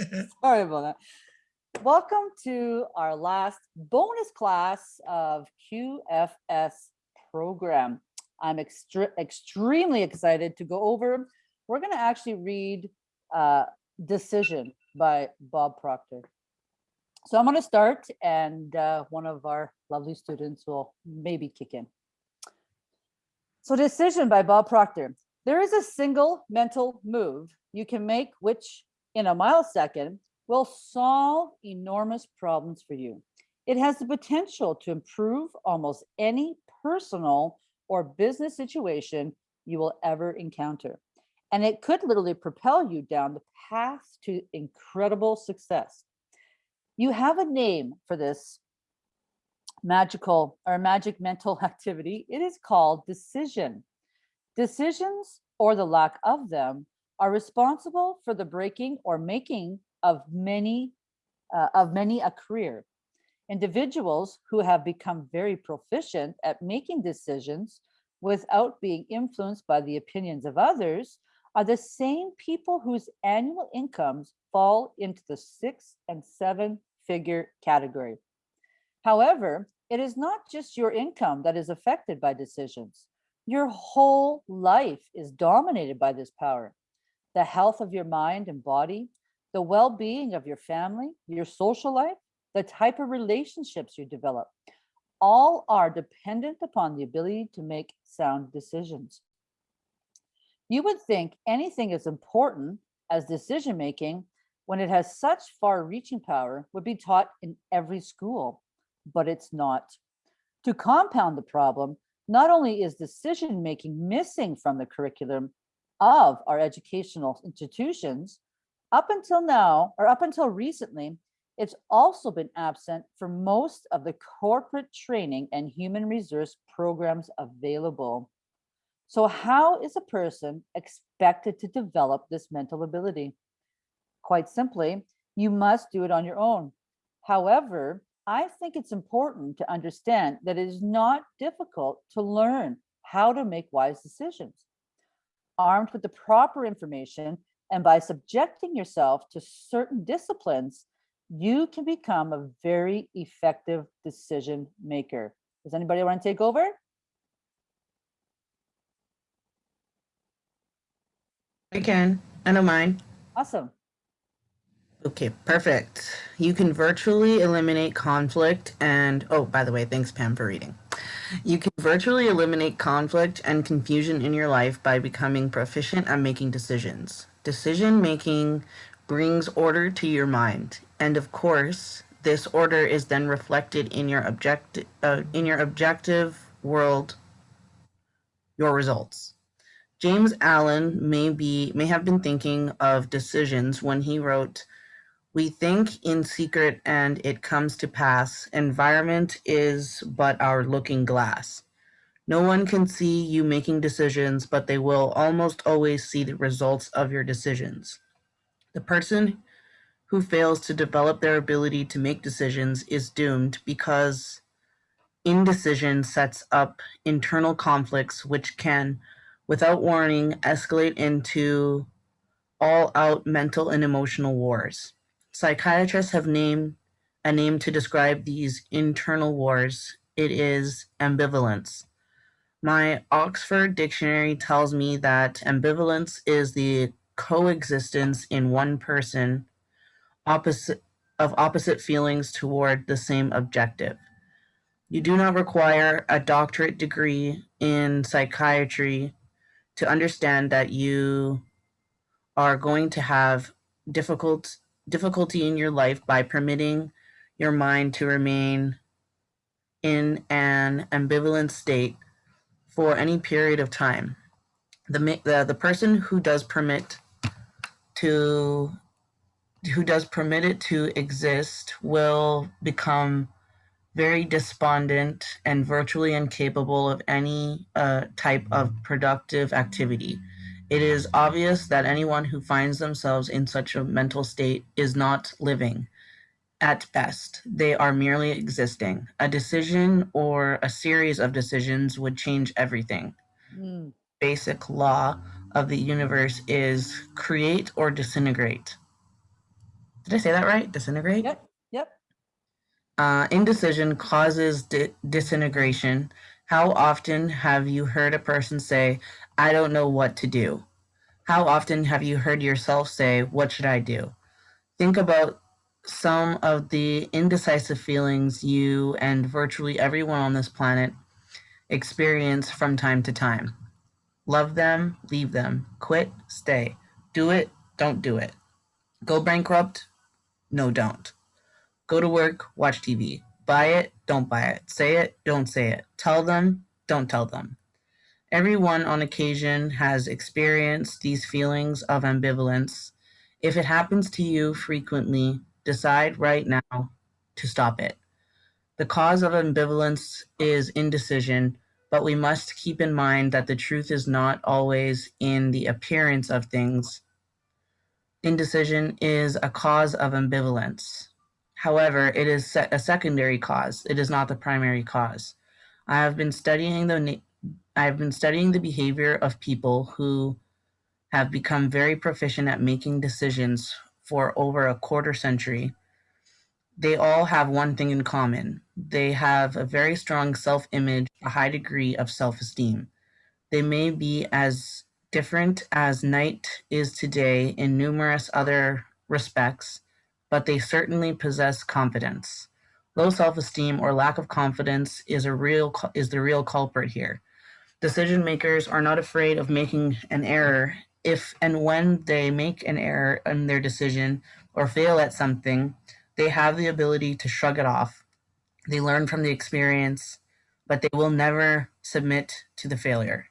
Sorry about that. Welcome to our last bonus class of QFS program. I'm extre extremely excited to go over. We're going to actually read uh, Decision by Bob Proctor. So I'm going to start and uh, one of our lovely students will maybe kick in. So Decision by Bob Proctor. There is a single mental move you can make which in a millisecond will solve enormous problems for you. It has the potential to improve almost any personal or business situation you will ever encounter. And it could literally propel you down the path to incredible success. You have a name for this magical or magic mental activity. It is called decision. Decisions or the lack of them are responsible for the breaking or making of many uh, of many a career. Individuals who have become very proficient at making decisions without being influenced by the opinions of others are the same people whose annual incomes fall into the six and seven figure category. However, it is not just your income that is affected by decisions. Your whole life is dominated by this power. The health of your mind and body, the well-being of your family, your social life, the type of relationships you develop, all are dependent upon the ability to make sound decisions. You would think anything as important as decision making when it has such far reaching power would be taught in every school, but it's not. To compound the problem, not only is decision making missing from the curriculum of our educational institutions, up until now, or up until recently, it's also been absent for most of the corporate training and human resource programs available. So how is a person expected to develop this mental ability? Quite simply, you must do it on your own. However, I think it's important to understand that it is not difficult to learn how to make wise decisions. Armed with the proper information, and by subjecting yourself to certain disciplines, you can become a very effective decision maker. Does anybody want to take over? I can. I don't mind. Awesome. Okay, perfect. You can virtually eliminate conflict and, oh, by the way, thanks Pam for reading. You can virtually eliminate conflict and confusion in your life by becoming proficient at making decisions. Decision making brings order to your mind. And of course, this order is then reflected in your objective uh, in your objective world, your results. James Allen may be may have been thinking of decisions when he wrote, "We think in secret and it comes to pass. Environment is but our looking glass." No one can see you making decisions, but they will almost always see the results of your decisions. The person who fails to develop their ability to make decisions is doomed because indecision sets up internal conflicts which can, without warning, escalate into all-out mental and emotional wars. Psychiatrists have named a name to describe these internal wars. It is ambivalence. My Oxford Dictionary tells me that ambivalence is the coexistence in one person opposite of opposite feelings toward the same objective. You do not require a doctorate degree in psychiatry to understand that you are going to have difficult difficulty in your life by permitting your mind to remain in an ambivalent state for any period of time. The, the, the person who does permit to who does permit it to exist will become very despondent and virtually incapable of any uh, type of productive activity. It is obvious that anyone who finds themselves in such a mental state is not living. At best, they are merely existing. A decision or a series of decisions would change everything. Mm. Basic law of the universe is create or disintegrate. Did I say that right? Disintegrate? Yep, yep. Uh, indecision causes di- disintegration. How often have you heard a person say, I don't know what to do? How often have you heard yourself say, What should I do? Think about some of the indecisive feelings you and virtually everyone on this planet experience from time to time. Love them, leave them, quit, stay, do it, don't do it. Go bankrupt, no, don't. Go to work, watch TV. Buy it, don't buy it. Say it, don't say it. Tell them, don't tell them. Everyone on occasion has experienced these feelings of ambivalence. If it happens to you frequently, decide right now to stop it. The cause of ambivalence is indecision, but we must keep in mind that the truth is not always in the appearance of things. Indecision is a cause of ambivalence. However, it is a secondary cause. It is not the primary cause. I have been studying the I've been studying the behavior of people who have become very proficient at making decisions for over a quarter century. They all have one thing in common. They have a very strong self-image, a high degree of self-esteem. They may be as different as night is today in numerous other respects, but they certainly possess confidence. Low self-esteem or lack of confidence is a real is the real culprit here. Decision makers are not afraid of making an error if and when they make an error in their decision or fail at something, they have the ability to shrug it off. They learn from the experience, but they will never submit to the failure.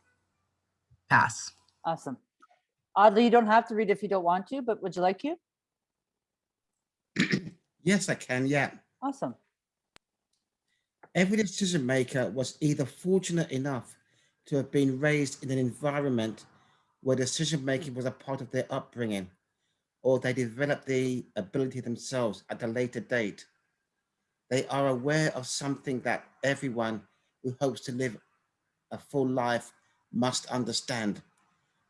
Pass. Awesome. Oddly, you don't have to read if you don't want to, but would you like to? Yes, I can. Yeah. Awesome. Every decision maker was either fortunate enough to have been raised in an environment where decision making was a part of their upbringing, or they developed the ability themselves at a later date. They are aware of something that everyone who hopes to live a full life must understand.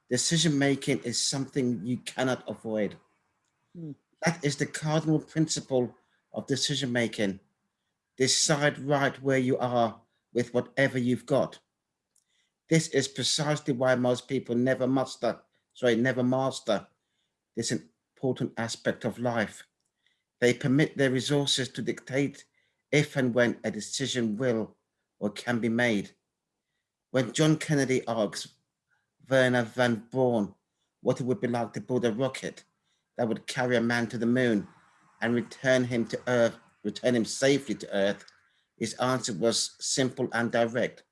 Decision making is something you cannot avoid. Mm. That is the cardinal principle of decision making. Decide right where you are with whatever you've got. This is precisely why most people never master, sorry, never master this important aspect of life. They permit their resources to dictate if and when a decision will or can be made. When John Kennedy asks Wernher von Braun what it would be like to build a rocket that would carry a man to the moon and return him to Earth, return him safely to Earth, his answer was simple and direct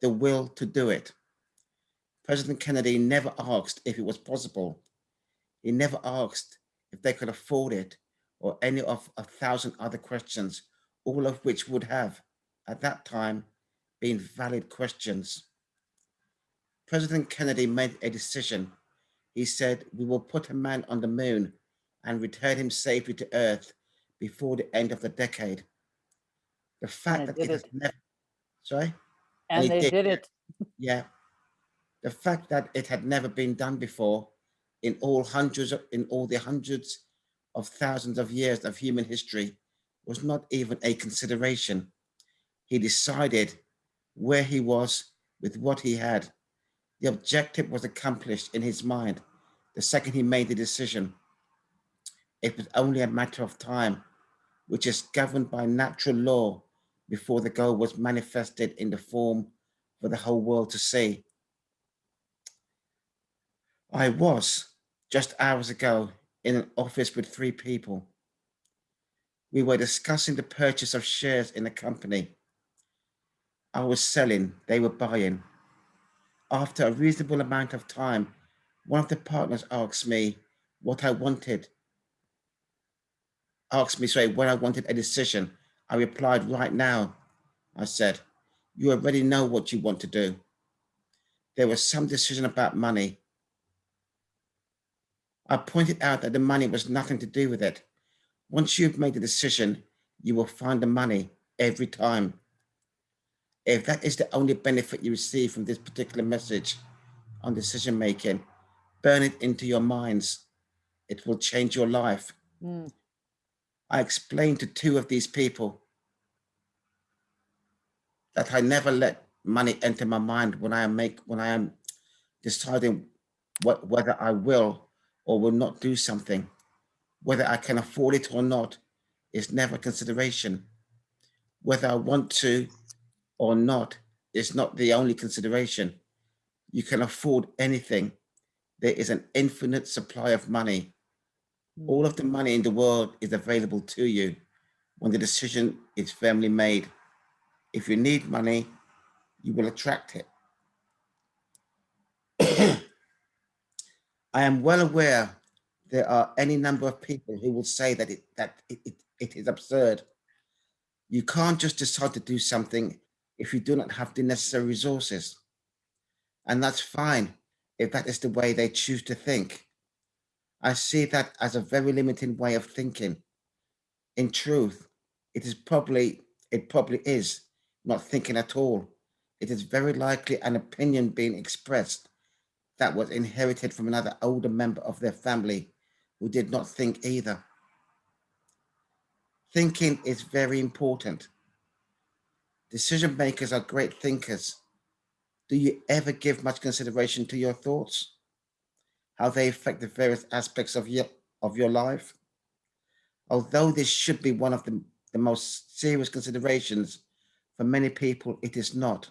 the will to do it. President Kennedy never asked if it was possible. He never asked if they could afford it or any of a thousand other questions, all of which would have, at that time, been valid questions. President Kennedy made a decision. He said, we will put a man on the moon and return him safely to Earth before the end of the decade. The fact that it has never, sorry? And They they did. did it. Yeah. The fact that it had never been done before in all hundreds of, in all the hundreds of thousands of years of human history was not even a consideration. He decided where he was with what he had. The objective was accomplished in his mind the second he made the decision. It was only a matter of time, which is governed by natural law before the goal was manifested in the form for the whole world to see. I was just hours ago in an office with three people. We were discussing the purchase of shares in a company. I was selling, they were buying. After a reasonable amount of time, one of the partners asked me what I wanted. Asked me, sorry, when I wanted a decision. I replied, right now, I said, you already know what you want to do. There was some decision about money. I pointed out that the money was nothing to do with it. Once you've made a decision, you will find the money every time. If that is the only benefit you receive from this particular message on decision making, burn it into your minds. It will change your life Mm, I explained to two of these people that I never let money enter my mind when I am make when I am deciding what whether I will or will not do something. Whether I can afford it or not is never consideration. Whether I want to or not is not the only consideration. You can afford anything. There is an infinite supply of money. All of the money in the world is available to you when the decision is firmly made. If you need money, you will attract it. I am well aware there are any number of people who will say that it that it, it, it is absurd. You can't just decide to do something if you do not have the necessary resources. And that's fine if that is the way they choose to think. I see that as a very limiting way of thinking. In truth, it is probably, it probably is not thinking at all. It is very likely an opinion being expressed that was inherited from another older member of their family who did not think either. Thinking is very important. Decision makers are great thinkers. Do you ever give much consideration to your thoughts? How they affect the various aspects of your, of your life? Although this should be one of the, the most serious considerations, for many people it is not.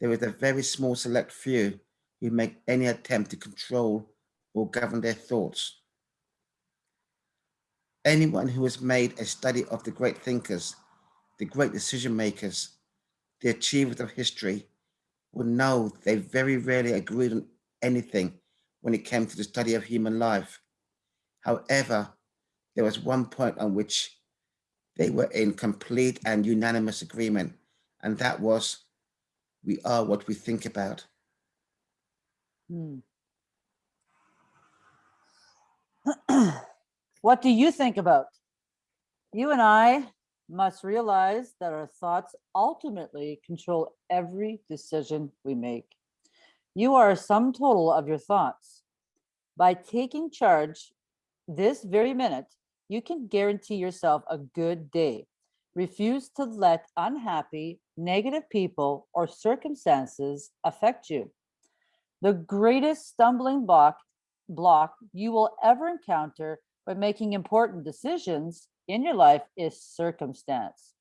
There is a very small select few who make any attempt to control or govern their thoughts. Anyone who has made a study of the great thinkers, the great decision makers, the achievers of history, will know they very rarely agreed on anything when it came to the study of human life. However, there was one point on which they were in complete and unanimous agreement, and that was we are what we think about. mm. What do you think about? You and I must realize that our thoughts ultimately control every decision we make. You are a sum total of your thoughts. By taking charge this very minute, you can guarantee yourself a good day. Refuse to let unhappy, negative people or circumstances affect you. The greatest stumbling block, block you will ever encounter when making important decisions in your life is circumstance.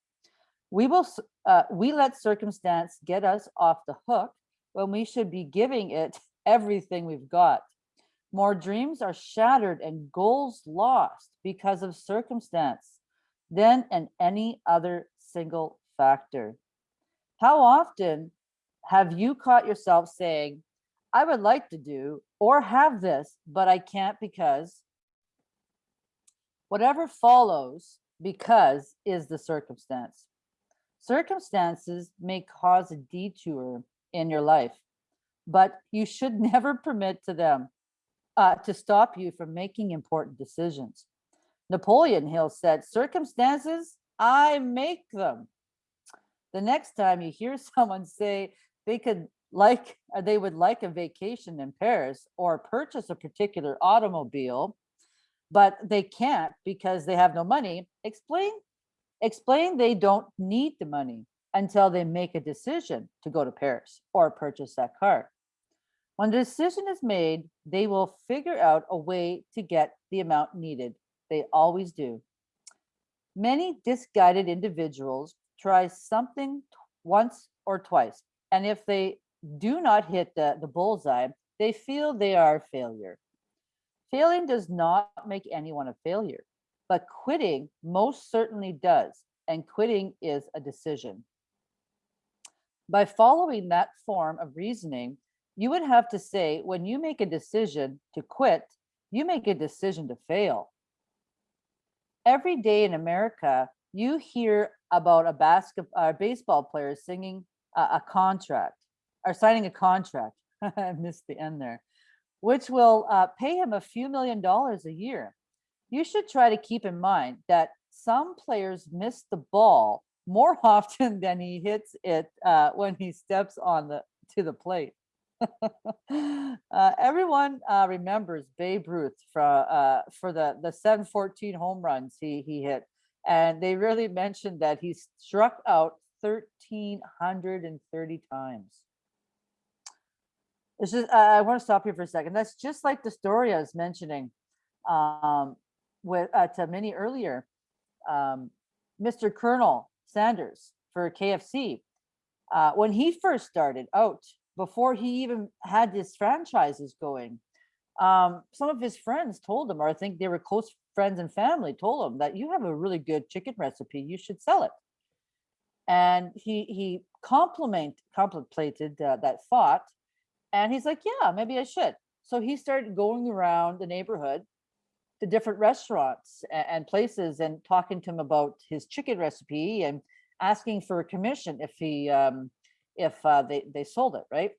We will, uh, we let circumstance get us off the hook when we should be giving it everything we've got. More dreams are shattered and goals lost because of circumstance than in any other single factor. How often have you caught yourself saying, I would like to do or have this, but I can't because whatever follows because is the circumstance. Circumstances may cause a detour in your life, but you should never permit to them uh, to stop you from making important decisions. Napoleon Hill said, circumstances, I make them. The next time you hear someone say they could like, uh, they would like a vacation in Paris or purchase a particular automobile, but they can't because they have no money, explain, explain they don't need the money until they make a decision to go to Paris or purchase that car. When the decision is made, they will figure out a way to get the amount needed. They always do. Many disguided individuals try something once or twice, and if they do not hit the, the bullseye, they feel they are a failure. Failing does not make anyone a failure, but quitting most certainly does, and quitting is a decision. By following that form of reasoning, you would have to say when you make a decision to quit, you make a decision to fail. Every day in America, you hear about a basket, uh, baseball player singing a, a contract or signing a contract. I missed the end there, which will uh, pay him a few million dollars a year. You should try to keep in mind that some players miss the ball more often than he hits it uh, when he steps on the to the plate. Uh, everyone uh, remembers Babe Ruth for uh, for the the 714 home runs he he hit, and they really mentioned that he struck out 1,330 times. It's just I, want to stop here for a second. That's just like the story I was mentioning um, with uh, to Minnie earlier. Um, Mr. Colonel Sanders for KFC uh, when he first started out before he even had his franchises going um, some of his friends told him or i think they were close friends and family told him that you have a really good chicken recipe you should sell it. And he he compliment contemplated uh, that thought and he's like yeah maybe i should. So he started going around the neighborhood to different restaurants and, places and talking to him about his chicken recipe and asking for a commission if he um, if uh, they they sold it right?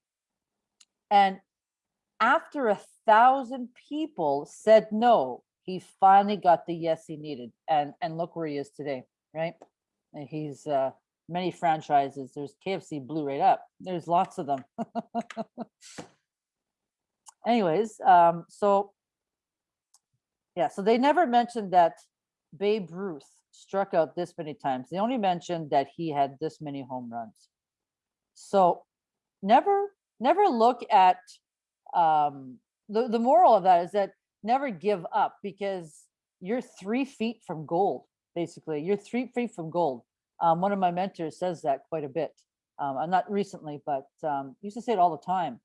And after a thousand people said no he finally got the yes he needed and and look where he is today right? And he's uh many franchises. There's kfc blew right up. There's lots of them. Anyways um so yeah so they never mentioned that babe ruth struck out this many times. They only mentioned that he had this many home runs. So never never look at um the, the moral of that is that never give up because you're three feet from gold basically. You're three feet from gold. Um, one of my mentors says that quite a bit. Um, uh, not recently but um, used to say it all the time.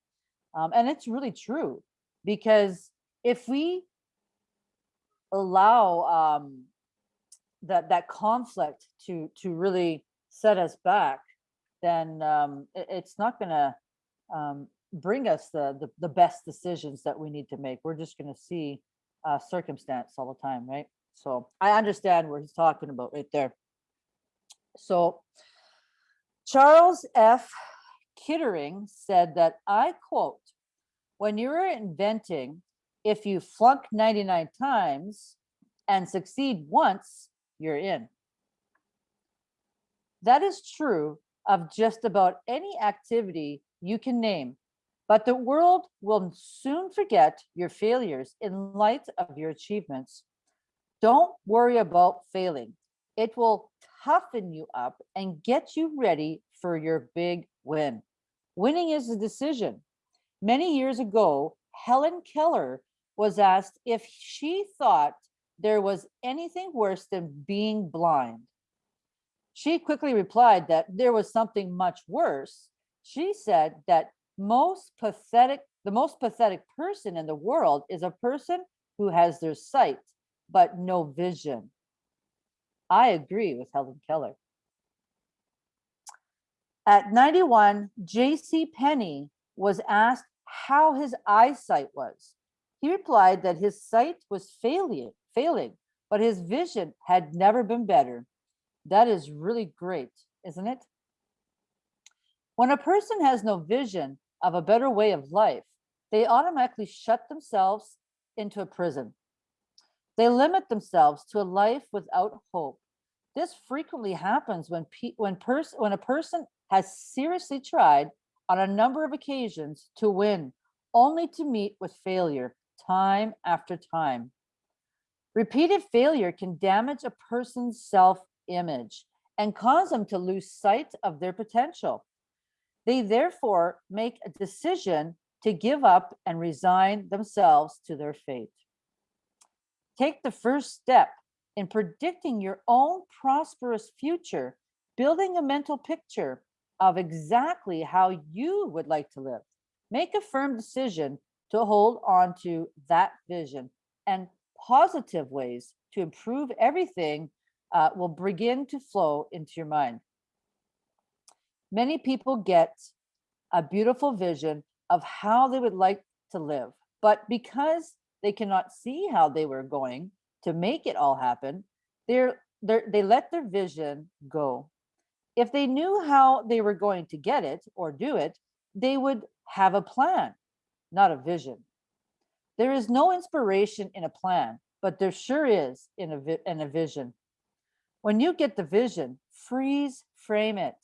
Um, and it's really true because if we allow um, that that conflict to to really set us back then um, it- it's not going to um, bring us the, the the best decisions that we need to make. We're just going to see uh, circumstance all the time, right? So I understand what he's talking about right there. So Charles F. Kettering said that I quote, "When you're inventing, if you flunk 99 times and succeed once, you're in." That is true of just about any activity you can name, but the world will soon forget your failures in light of your achievements. Don't worry about failing. It will toughen you up and get you ready for your big win. Winning is a decision. Many years ago, Helen Keller was asked if she thought there was anything worse than being blind. She quickly replied that there was something much worse. She said that most pathetic, the most pathetic person in the world is a person who has their sight but no vision. I agree with Helen Keller. At 91, J.C. Penney was asked how his eyesight was. He replied that his sight was failing, failing, but his vision had never been better. That is really great, isn't it? When a person has no vision of a better way of life, they automatically shut themselves into a prison. They limit themselves to a life without hope. This frequently happens when pe- when pers- when a person has seriously tried on a number of occasions to win, only to meet with failure time after time. Repeated failure can damage a person's self image and cause them to lose sight of their potential. They therefore make a decision to give up and resign themselves to their fate. Take the first step in predicting your own prosperous future, building a mental picture of exactly how you would like to live. Make a firm decision to hold on to that vision and positive ways to improve everything uh, will begin to flow into your mind. Many people get a beautiful vision of how they would like to live, but because they cannot see how they were going to make it all happen, they're, they're, they let their vision go. If they knew how they were going to get it or do it, they would have a plan, not a vision. There is no inspiration in a plan, but there sure is in a, in a vision. When you get the vision, freeze frame it.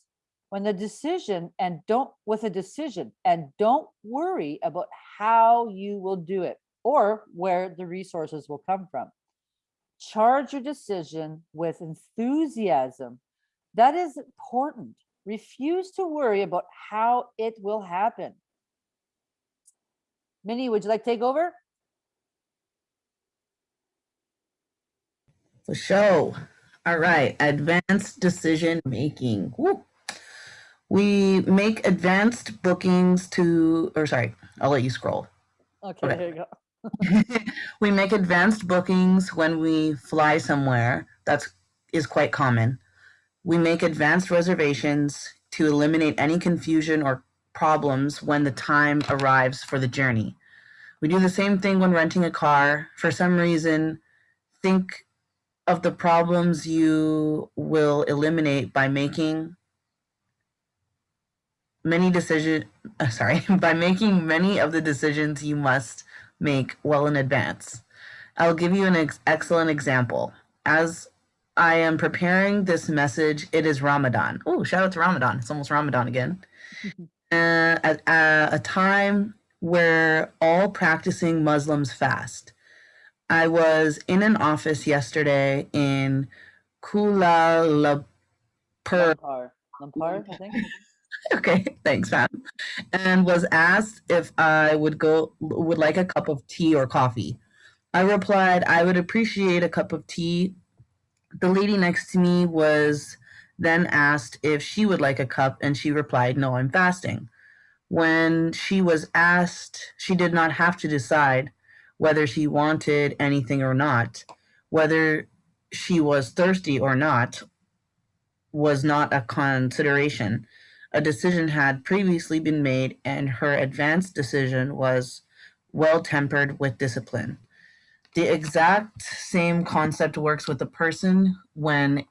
when the decision and don't with a decision and don't worry about how you will do it or where the resources will come from. Charge your decision with enthusiasm. That is important. Refuse to worry about how it will happen. Minnie, would you like to take over? For show. All right, advanced decision making. Woo. We make advanced bookings to, or sorry, I'll let you scroll. Okay, Okay. here you go. we make advanced bookings when we fly somewhere. That's is quite common. We make advanced reservations to eliminate any confusion or problems when the time arrives for the journey. We do the same thing when renting a car. For some reason, think of the problems you will eliminate by making many decision uh, sorry by making many of the decisions you must make well in advance. I'll give you an ex- excellent example. As i am preparing this message it is ramadan. Oh shout out to ramadan. It's almost ramadan again uh, at, at a time where all practicing muslims fast i was in an office yesterday in kuala lumpur Lampard, Lampard, I think. okay thanks Pat. and was asked if i would go would like a cup of tea or coffee i replied i would appreciate a cup of tea the lady next to me was then asked if she would like a cup and she replied no i'm fasting. When she was asked she did not have to decide whether she wanted anything or not. Whether she was thirsty or not was not a consideration. A decision had previously been made and her advanced decision was well tempered with discipline. The exact same concept works with a person when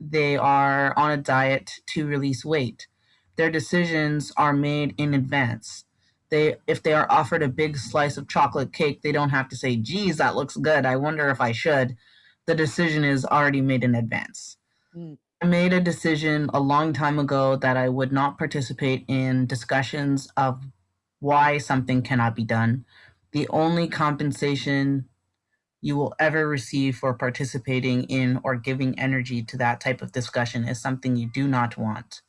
they are on a diet to release weight. Their decisions are made in advance. They if they are offered a big slice of chocolate cake, they don't have to say, "Geez, that looks good. I wonder if I should." The decision is already made in advance. Mm. I made a decision a long time ago that I would not participate in discussions of why something cannot be done. The only compensation you will ever receive for participating in or giving energy to that type of discussion is something you do not want.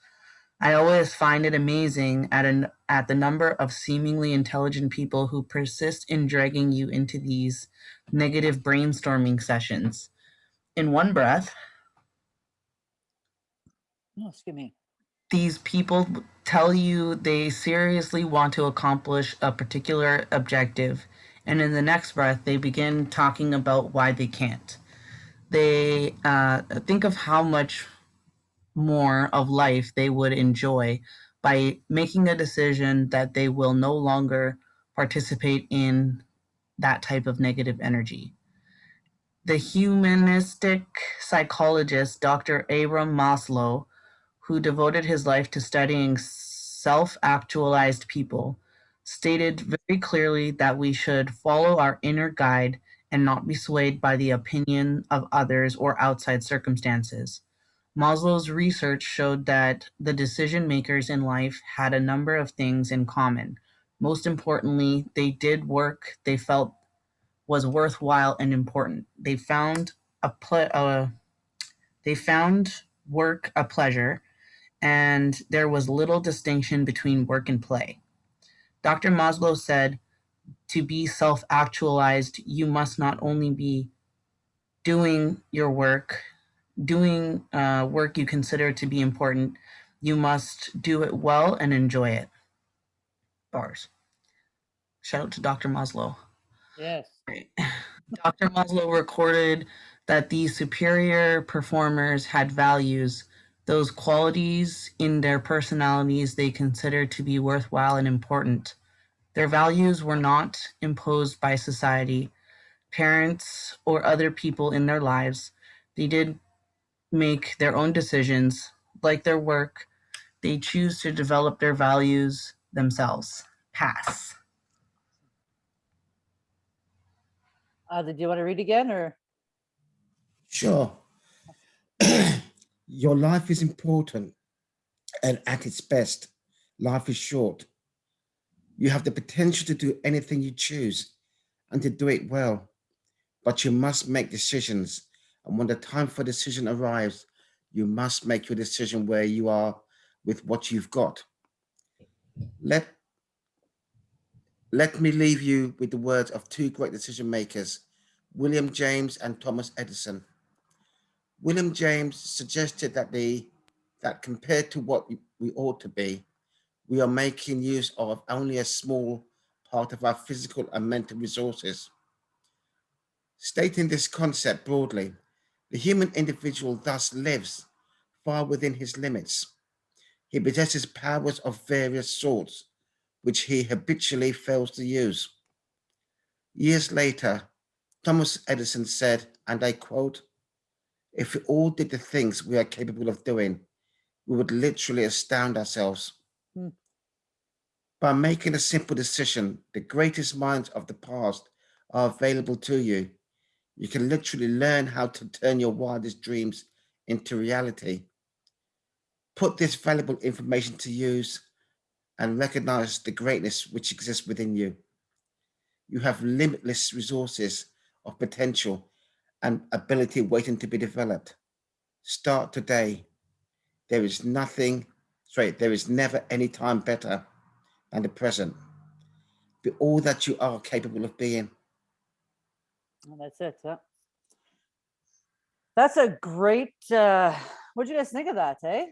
I always find it amazing at an at the number of seemingly intelligent people who persist in dragging you into these negative brainstorming sessions. In one breath, No, excuse me. these people tell you they seriously want to accomplish a particular objective, and in the next breath, they begin talking about why they can't. They uh, think of how much more of life they would enjoy by making a decision that they will no longer participate in that type of negative energy. The humanistic psychologist Dr. Abram Maslow who devoted his life to studying self actualized people, stated very clearly that we should follow our inner guide and not be swayed by the opinion of others or outside circumstances. Maslow's research showed that the decision makers in life had a number of things in common. Most importantly, they did work they felt was worthwhile and important. They found a uh, they found work a pleasure and there was little distinction between work and play. Dr. Maslow said, to be self actualized, you must not only be doing your work, doing uh, work you consider to be important, you must do it well and enjoy it. Bars. Shout out to Dr. Maslow. Yes. Dr. Maslow recorded that these superior performers had values those qualities in their personalities they considered to be worthwhile and important. Their values were not imposed by society, parents, or other people in their lives. They did make their own decisions, like their work. They choose to develop their values themselves. Pass. Uh, did you want to read again or? Sure. Your life is important and at its best, life is short. You have the potential to do anything you choose and to do it well, but you must make decisions. And when the time for decision arrives, you must make your decision where you are with what you've got. Let, let me leave you with the words of two great decision makers, William James and Thomas Edison. William James suggested that the that compared to what we ought to be, we are making use of only a small part of our physical and mental resources. Stating this concept broadly, the human individual thus lives far within his limits. He possesses powers of various sorts, which he habitually fails to use. Years later, Thomas Edison said, and I quote, if we all did the things we are capable of doing, we would literally astound ourselves. Hmm. By making a simple decision, the greatest minds of the past are available to you. You can literally learn how to turn your wildest dreams into reality. Put this valuable information to use and recognize the greatness which exists within you. You have limitless resources of potential and ability waiting to be developed. Start today. There is nothing, sorry, there is never any time better than the present. Be all that you are capable of being. That's it. That's a great, uh, what'd you guys think of that, eh?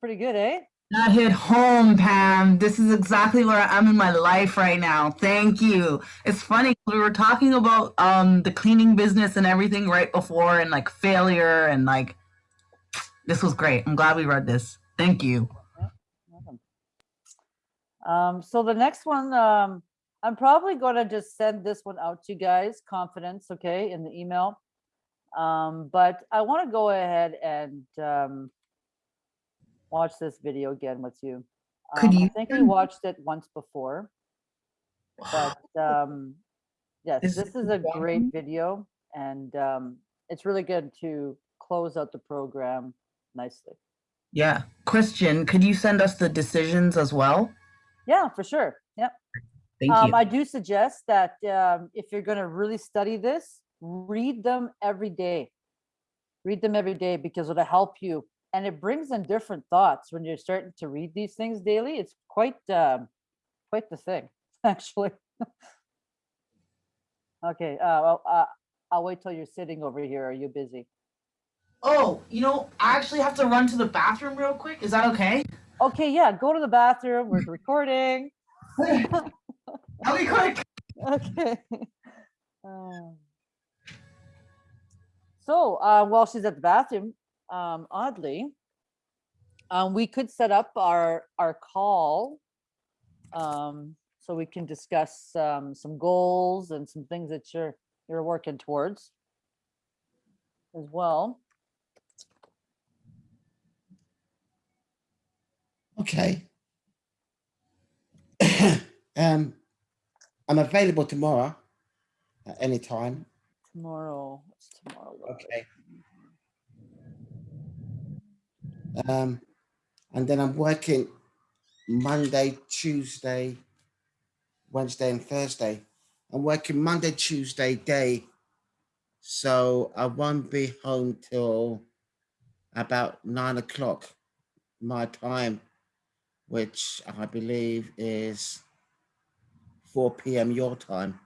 Pretty good, eh? That hit home, Pam. This is exactly where I am in my life right now. Thank you. It's funny, we were talking about um the cleaning business and everything right before and like failure and like this was great. I'm glad we read this. Thank you. Um, so the next one, um, I'm probably gonna just send this one out to you guys, confidence, okay, in the email. Um, but I want to go ahead and, um, watch this video again with you. Could Um, I you think we watched it once before, but, um, yes, Is this is a one? great video and, um, it's really good to close out the program nicely. Yeah. Christian, could you send us the decisions as well? Yeah, for sure. Yep. Thank Um, you. I do suggest that um, if you're going to really study this, read them every day. Read them every day because it'll help you, and it brings in different thoughts when you're starting to read these things daily. It's quite um, quite the thing, actually. okay. Uh, well, uh, I'll wait till you're sitting over here. Are you busy? Oh, you know, I actually have to run to the bathroom real quick. Is that okay? Okay. Yeah. Go to the bathroom. We're recording. I'll be quick. okay. Um, so uh, while she's at the bathroom, um, oddly, um, we could set up our our call um, so we can discuss um, some goals and some things that you're you're working towards as well. Okay. um, I'm available tomorrow at any time. Tomorrow, what's tomorrow? Okay. Um, and then I'm working Monday, Tuesday, Wednesday, and Thursday. I'm working Monday, Tuesday day, so I won't be home till about nine o'clock my time, which I believe is 4 p.m. your time.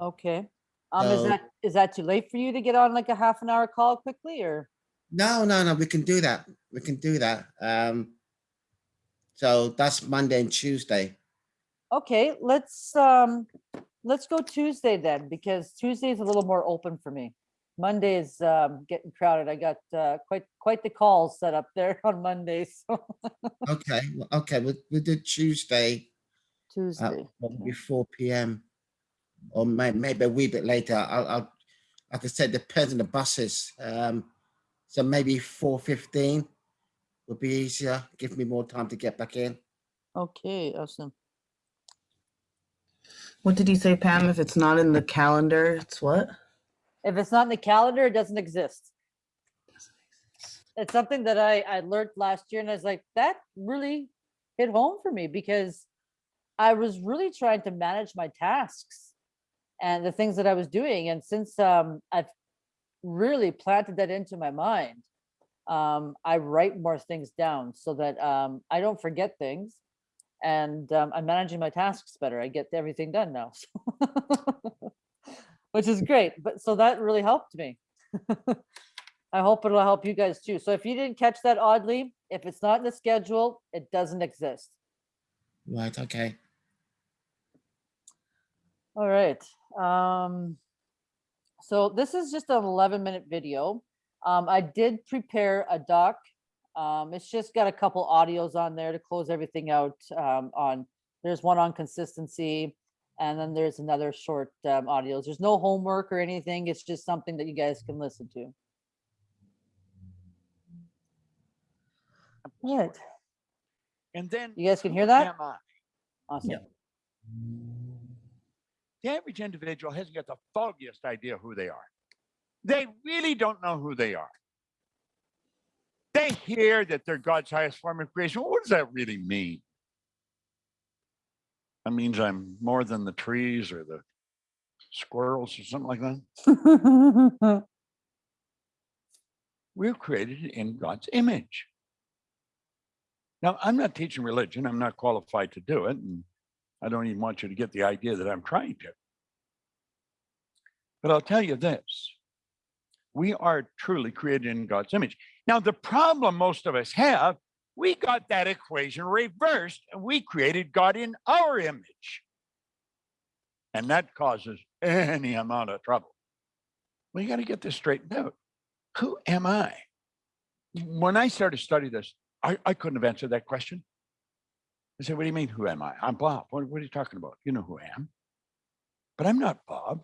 Okay. Um, is that is that too late for you to get on like a half an hour call quickly or? No, no, no, we can do that. We can do that. Um, so that's Monday and Tuesday. Okay, let's, um, let's go Tuesday then, because Tuesday is a little more open for me. Monday is, um, getting crowded. I got, uh, quite, quite the calls set up there on Mondays, so Okay, well, okay, we'll, we'll do Tuesday Tuesday. probably 4 p.m. or may, maybe a wee bit later. I'll, I'll, like I said, depends on the buses. Um, so maybe 4.15 would be easier, give me more time to get back in. Okay, awesome. What did you say, Pam? If it's not in the calendar, it's what? If it's not in the calendar, it doesn't exist. it's something that I, I learned last year and I was like, that really hit home for me because I was really trying to manage my tasks and the things that I was doing. And since um, I've really planted that into my mind, um, I write more things down so that um, I don't forget things and um, I'm managing my tasks better. I get everything done now. so- Which is great. But so that really helped me. I hope it'll help you guys too. So if you didn't catch that oddly, if it's not in the schedule, it doesn't exist. Right, okay. All right. Um, so this is just an 11 minute video. Um, I did prepare a doc. Um, it's just got a couple audios on there to close everything out um, on. There's one on consistency and then there's another short um, audios. There's no homework or anything. It's just something that you guys can listen to. All right. And then You guys can hear that? Awesome. I? The average individual hasn't got the foggiest idea who they are. They really don't know who they are. They hear that they're God's highest form of creation. What does that really mean? That means I'm more than the trees or the squirrels or something like that. We're created in God's image. Now, I'm not teaching religion. I'm not qualified to do it. And I don't even want you to get the idea that I'm trying to. But I'll tell you this we are truly created in God's image. Now, the problem most of us have, we got that equation reversed and we created God in our image. And that causes any amount of trouble. You got to get this straightened out. Who am I? When I started studying this, I, I couldn't have answered that question. I said, What do you mean, who am I? I'm Bob. What, what are you talking about? You know who I am. But I'm not Bob.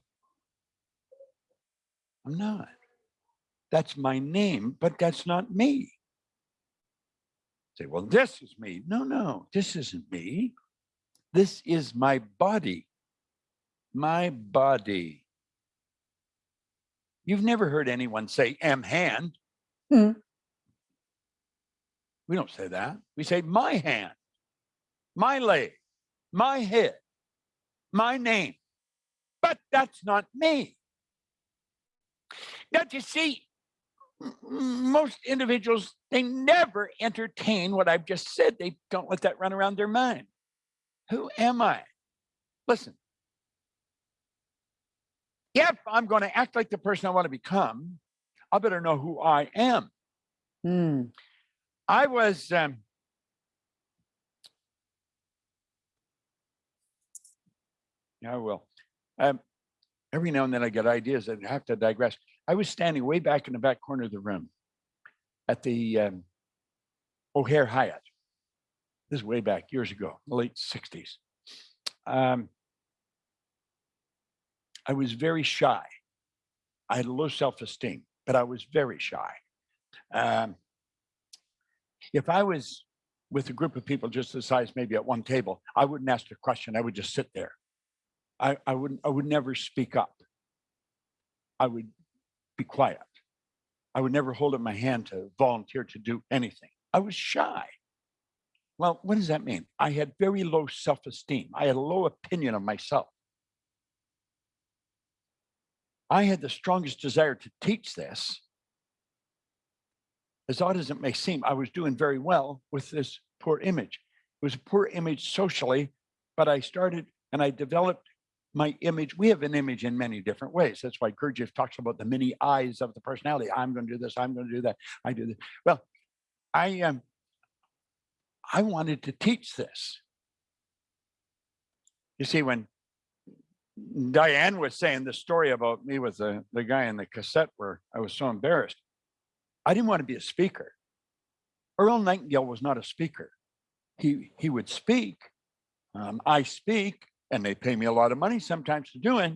I'm not. That's my name, but that's not me. Say, well, this is me. No, no, this isn't me. This is my body. My body. You've never heard anyone say, am hand. Hmm. We don't say that. We say, my hand, my leg, my head, my name. But that's not me. Now, you see, most individuals, they never entertain what I've just said. They don't let that run around their mind. Who am I? Listen, if I'm going to act like the person I want to become, I better know who I am. Hmm. I was um, yeah, I will. Um, every now and then I get ideas and have to digress. I was standing way back in the back corner of the room at the um, O'Hare Hyatt. This is way back years ago, late 60s. Um, I was very shy. I had low self-esteem, but I was very shy. Um, if I was with a group of people just the size maybe at one table, I wouldn't ask a question. I would just sit there. I, I wouldn't I would never speak up. I would be quiet. I would never hold up my hand to volunteer to do anything. I was shy. Well, what does that mean? I had very low self-esteem. I had a low opinion of myself. I had the strongest desire to teach this as odd as it may seem, I was doing very well with this poor image. It was a poor image socially, but I started and I developed my image. We have an image in many different ways. That's why Gurdjieff talks about the many eyes of the personality. I'm going to do this. I'm going to do that. I do this. Well, I um, I wanted to teach this. You see, when Diane was saying the story about me with the, the guy in the cassette where I was so embarrassed, I didn't want to be a speaker. Earl Nightingale was not a speaker. He he would speak. Um, I speak, and they pay me a lot of money sometimes to do it.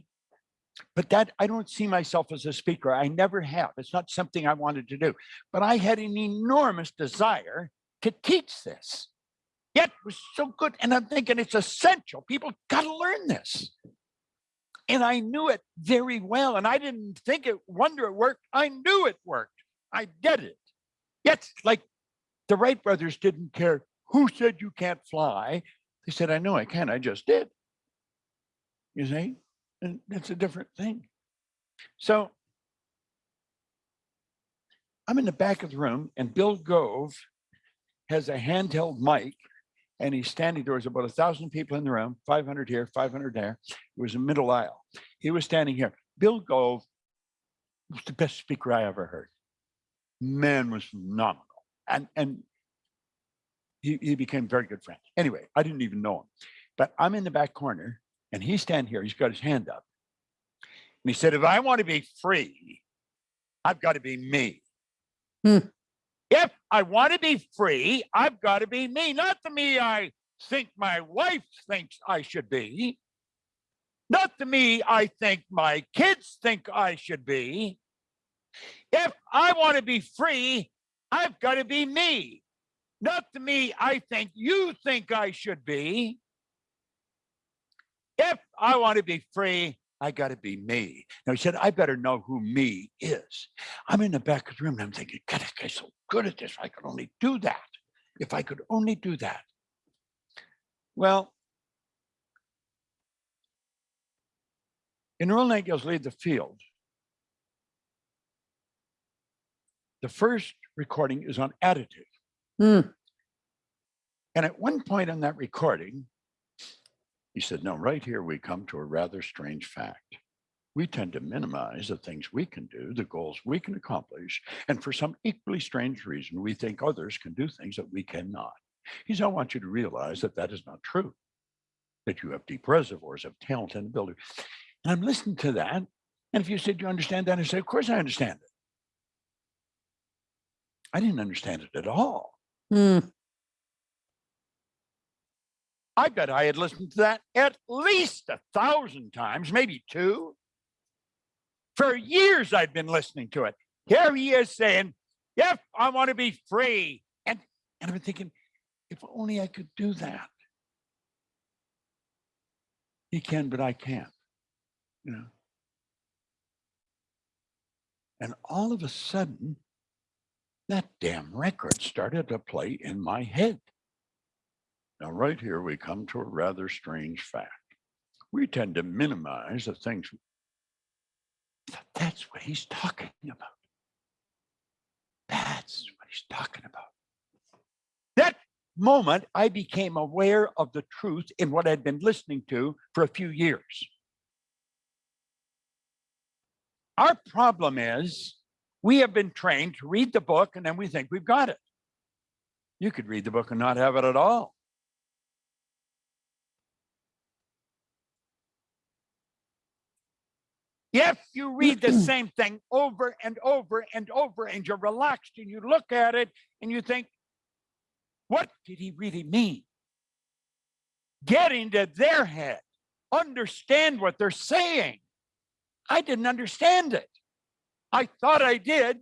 But that I don't see myself as a speaker. I never have. It's not something I wanted to do. But I had an enormous desire to teach this. Yet it was so good. And I'm thinking it's essential. People got to learn this. And I knew it very well. And I didn't think it wonder it worked. I knew it worked. I did it. Yet, like the Wright brothers didn't care who said you can't fly. They said, I know I can, I just did. You see? And it's a different thing. So I'm in the back of the room and Bill Gove has a handheld mic and he's standing there. was about a thousand people in the room, 500 here, 500 there. It was a middle aisle. He was standing here. Bill Gove was the best speaker I ever heard. Man was phenomenal. And, and he, he became very good friends. Anyway, I didn't even know him, but I'm in the back corner and he's standing here. He's got his hand up. And he said, if I want to be free, I've got to be me. Hmm. If I want to be free, I've got to be me, not the me I think my wife thinks I should be, not the me I think my kids think I should be. If I want to be free, I've got to be me, not the me I think you think I should be. If I want to be free, I got to be me. Now he said, I better know who me is. I'm in the back of the room and I'm thinking, God, this guy's so good at this. I could only do that. If I could only do that. Well, in Earl Nightingale's Lead the Field, the first recording is on additive. Hmm. And at one point in that recording, he said, no, right here we come to a rather strange fact. We tend to minimize the things we can do, the goals we can accomplish, and for some equally strange reason, we think others can do things that we cannot. He said, I want you to realize that that is not true, that you have deep reservoirs of talent and ability. And I'm listening to that. And if you said, you understand that? I say, of course I understand it. I didn't understand it at all. Hmm. I bet I had listened to that at least a thousand times, maybe two. For years, I'd been listening to it. Here he is saying, If I want to be free. And, and been thinking, if only I could do that. He can, but I can't. You know. And all of a sudden, that damn record started to play in my head. Now, right here, we come to a rather strange fact. We tend to minimize the things. That's what he's talking about. That's what he's talking about. That moment, I became aware of the truth in what I'd been listening to for a few years. Our problem is we have been trained to read the book and then we think we've got it. You could read the book and not have it at all. If you read the same thing over and over and over and you're relaxed and you look at it and you think, what did he really mean? Get into their head, understand what they're saying. I didn't understand it. I thought I did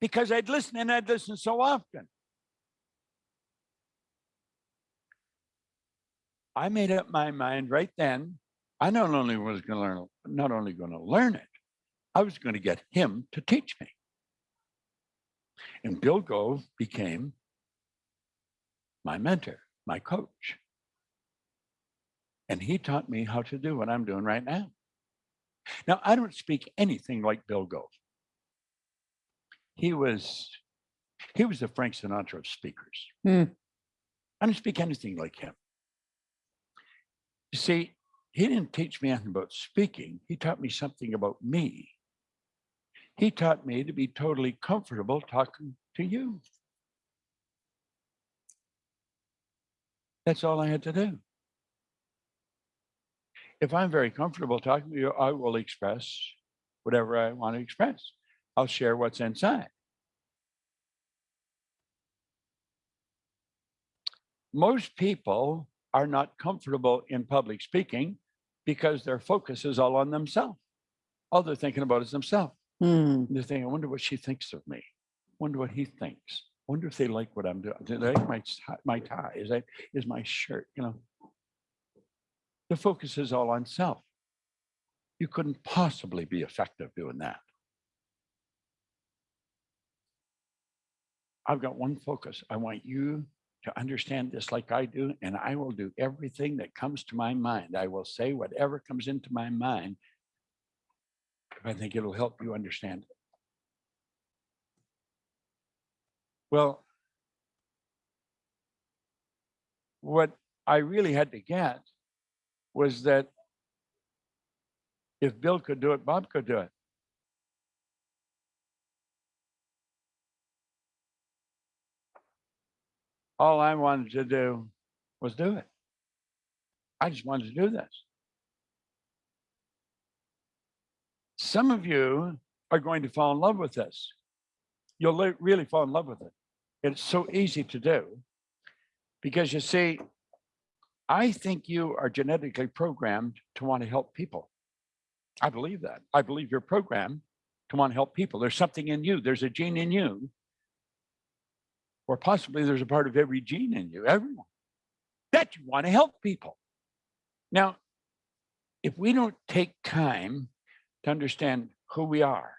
because I'd listen and I'd listen so often. I made up my mind right then I not only was going to learn, not only going to learn it, I was going to get him to teach me. And Bill Gove became my mentor, my coach. And he taught me how to do what I'm doing right now. Now, I don't speak anything like Bill Gove. He was, he was the Frank Sinatra of speakers. Hmm. I don't speak anything like him. You see, he didn't teach me anything about speaking. He taught me something about me. He taught me to be totally comfortable talking to you. That's all I had to do. If I'm very comfortable talking to you, I will express whatever I want to express. I'll share what's inside. Most people are not comfortable in public speaking because their focus is all on themselves. All they're thinking about is themselves. Hmm. They're thinking, I wonder what she thinks of me. Wonder what he thinks. Wonder if they like what I'm doing. Do they like my tie, my tie? Is that is my shirt? You know. The focus is all on self. You couldn't possibly be effective doing that. I've got one focus. I want you to understand this like I do, and I will do everything that comes to my mind. I will say whatever comes into my mind I think it'll help you understand it. Well, what I really had to get was that if Bill could do it, Bob could do it. All I wanted to do was do it. I just wanted to do this. Some of you are going to fall in love with this. You'll really fall in love with it. It's so easy to do because you see, I think you are genetically programmed to want to help people. I believe that. I believe you're programmed to want to help people. There's something in you, there's a gene in you, or possibly there's a part of every gene in you, everyone, that you want to help people. Now, if we don't take time to understand who we are,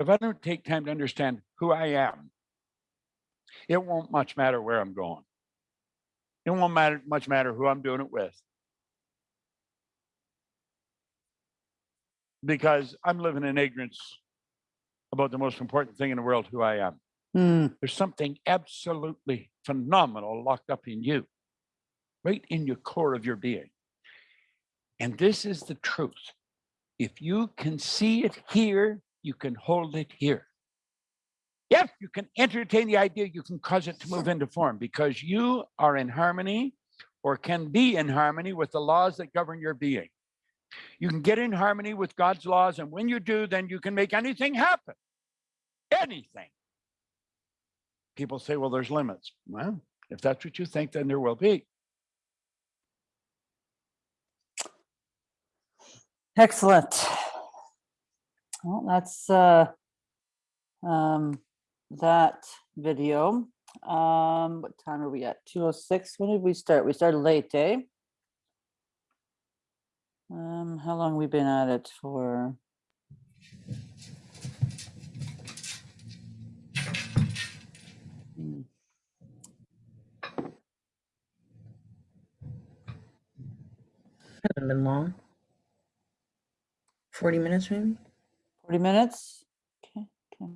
if I don't take time to understand who I am, it won't much matter where I'm going. It won't matter much matter who I'm doing it with. Because I'm living in ignorance about the most important thing in the world, who I am. Hmm, There's something absolutely phenomenal locked up in you, right in your core of your being. And this is the truth. If you can see it here, you can hold it here. If you can entertain the idea, you can cause it to move into form because you are in harmony or can be in harmony with the laws that govern your being. You can get in harmony with God's laws, and when you do, then you can make anything happen. Anything. People say, well, there's limits. Well, if that's what you think, then there will be. excellent. Well, that's uh, um, that video. Um, what time are we at? Two oh six. When did we start? We started late, eh? Um, how long we been at it for? Hasn't been long. 40 minutes maybe? Forty minutes? Okay, okay.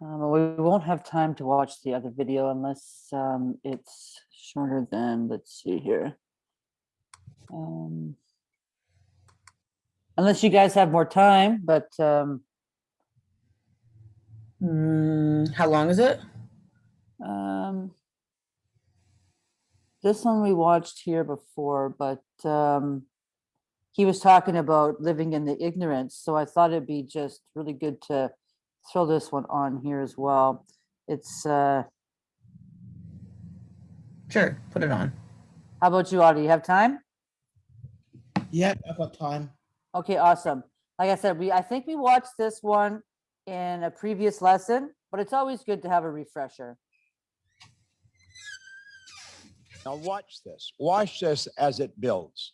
Um, we won't have time to watch the other video unless um, it's shorter than, let's see here. Um, Unless you guys have more time, but um, Mm, how long is it? um, this one we watched here before, but um, he was talking about living in the ignorance, so I thought it'd be just really good to throw this one on here as well. It's uh, Sure, put it on. How about you, Audie? You have time? Yep, I've got time. Okay, awesome. Like I said, we, I think we watched this one in a previous lesson, but it's always good to have a refresher. Now watch this. Watch this as it builds.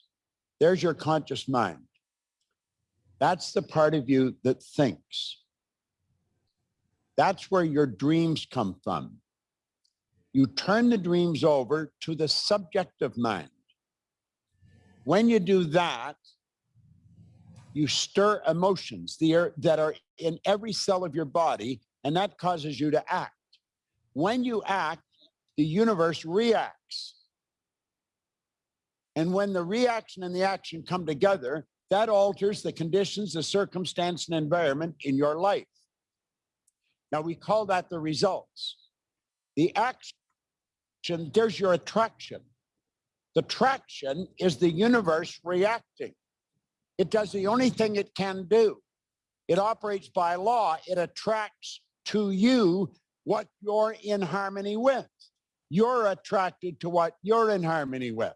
There's your conscious mind. That's the part of you that thinks. That's where your dreams come from. You turn the dreams over to the subjective mind. When you do that, you stir emotions that are in every cell of your body, and that causes you to act. When you act, the universe reacts. And when the reaction and the action come together, that alters the conditions, the circumstance, and environment in your life. Now, we call that the results. The action, there's your attraction. The traction is the universe reacting. It does the only thing it can do. It operates by law. It attracts to you what you're in harmony with. You're attracted to what you're in harmony with.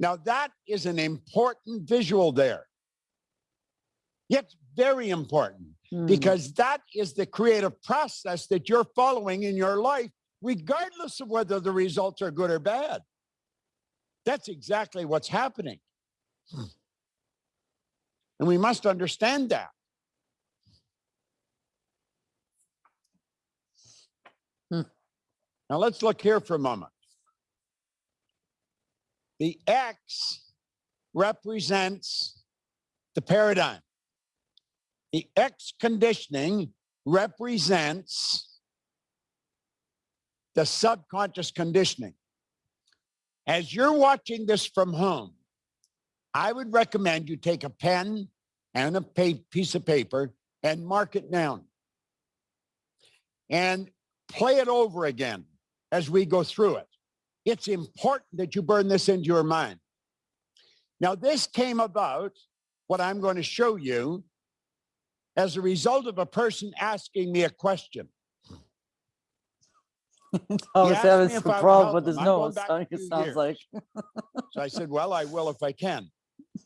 Now that is an important visual there. It's very important mm. because that is the creative process that you're following in your life, regardless of whether the results are good or bad. That's exactly what's happening. And we must understand that. Hmm. Now let's look here for a moment. The X represents the paradigm. The X conditioning represents the subconscious conditioning. As you're watching this from home, I would recommend you take a pen and a piece of paper and mark it down. And play it over again as we go through it. It's important that you burn this into your mind. Now, this came about, what I'm going to show you, as a result of a person asking me a question. Oh, Thomas asked having some I problem with his him. I'm going nose. It sounds years. like. So I said, well, I will if I can.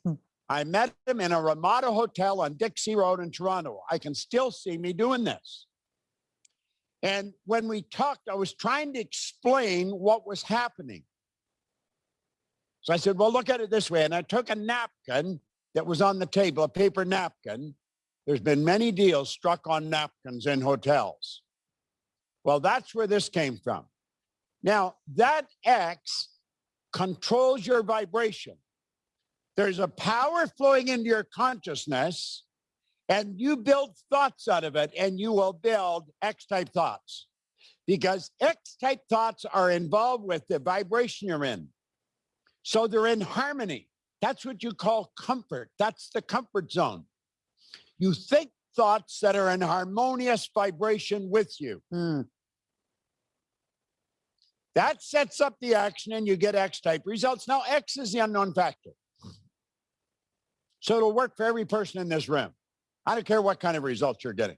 I met him in a Ramada Hotel on Dixie Road in Toronto. I can still see me doing this. And when we talked, I was trying to explain what was happening. So I said, well, look at it this way. And I took a napkin that was on the table, a paper napkin. There's been many deals struck on napkins in hotels. Well, that's where this came from. Now, that X controls your vibration. There's a power flowing into your consciousness, and you build thoughts out of it, and you will build X type thoughts because X type thoughts are involved with the vibration you're in. So they're in harmony. That's what you call comfort. That's the comfort zone. You think thoughts that are in harmonious vibration with you. Hmm, That sets up the action and you get X type results. Now, X is the unknown factor. So it'll work for every person in this room. I don't care what kind of results you're getting.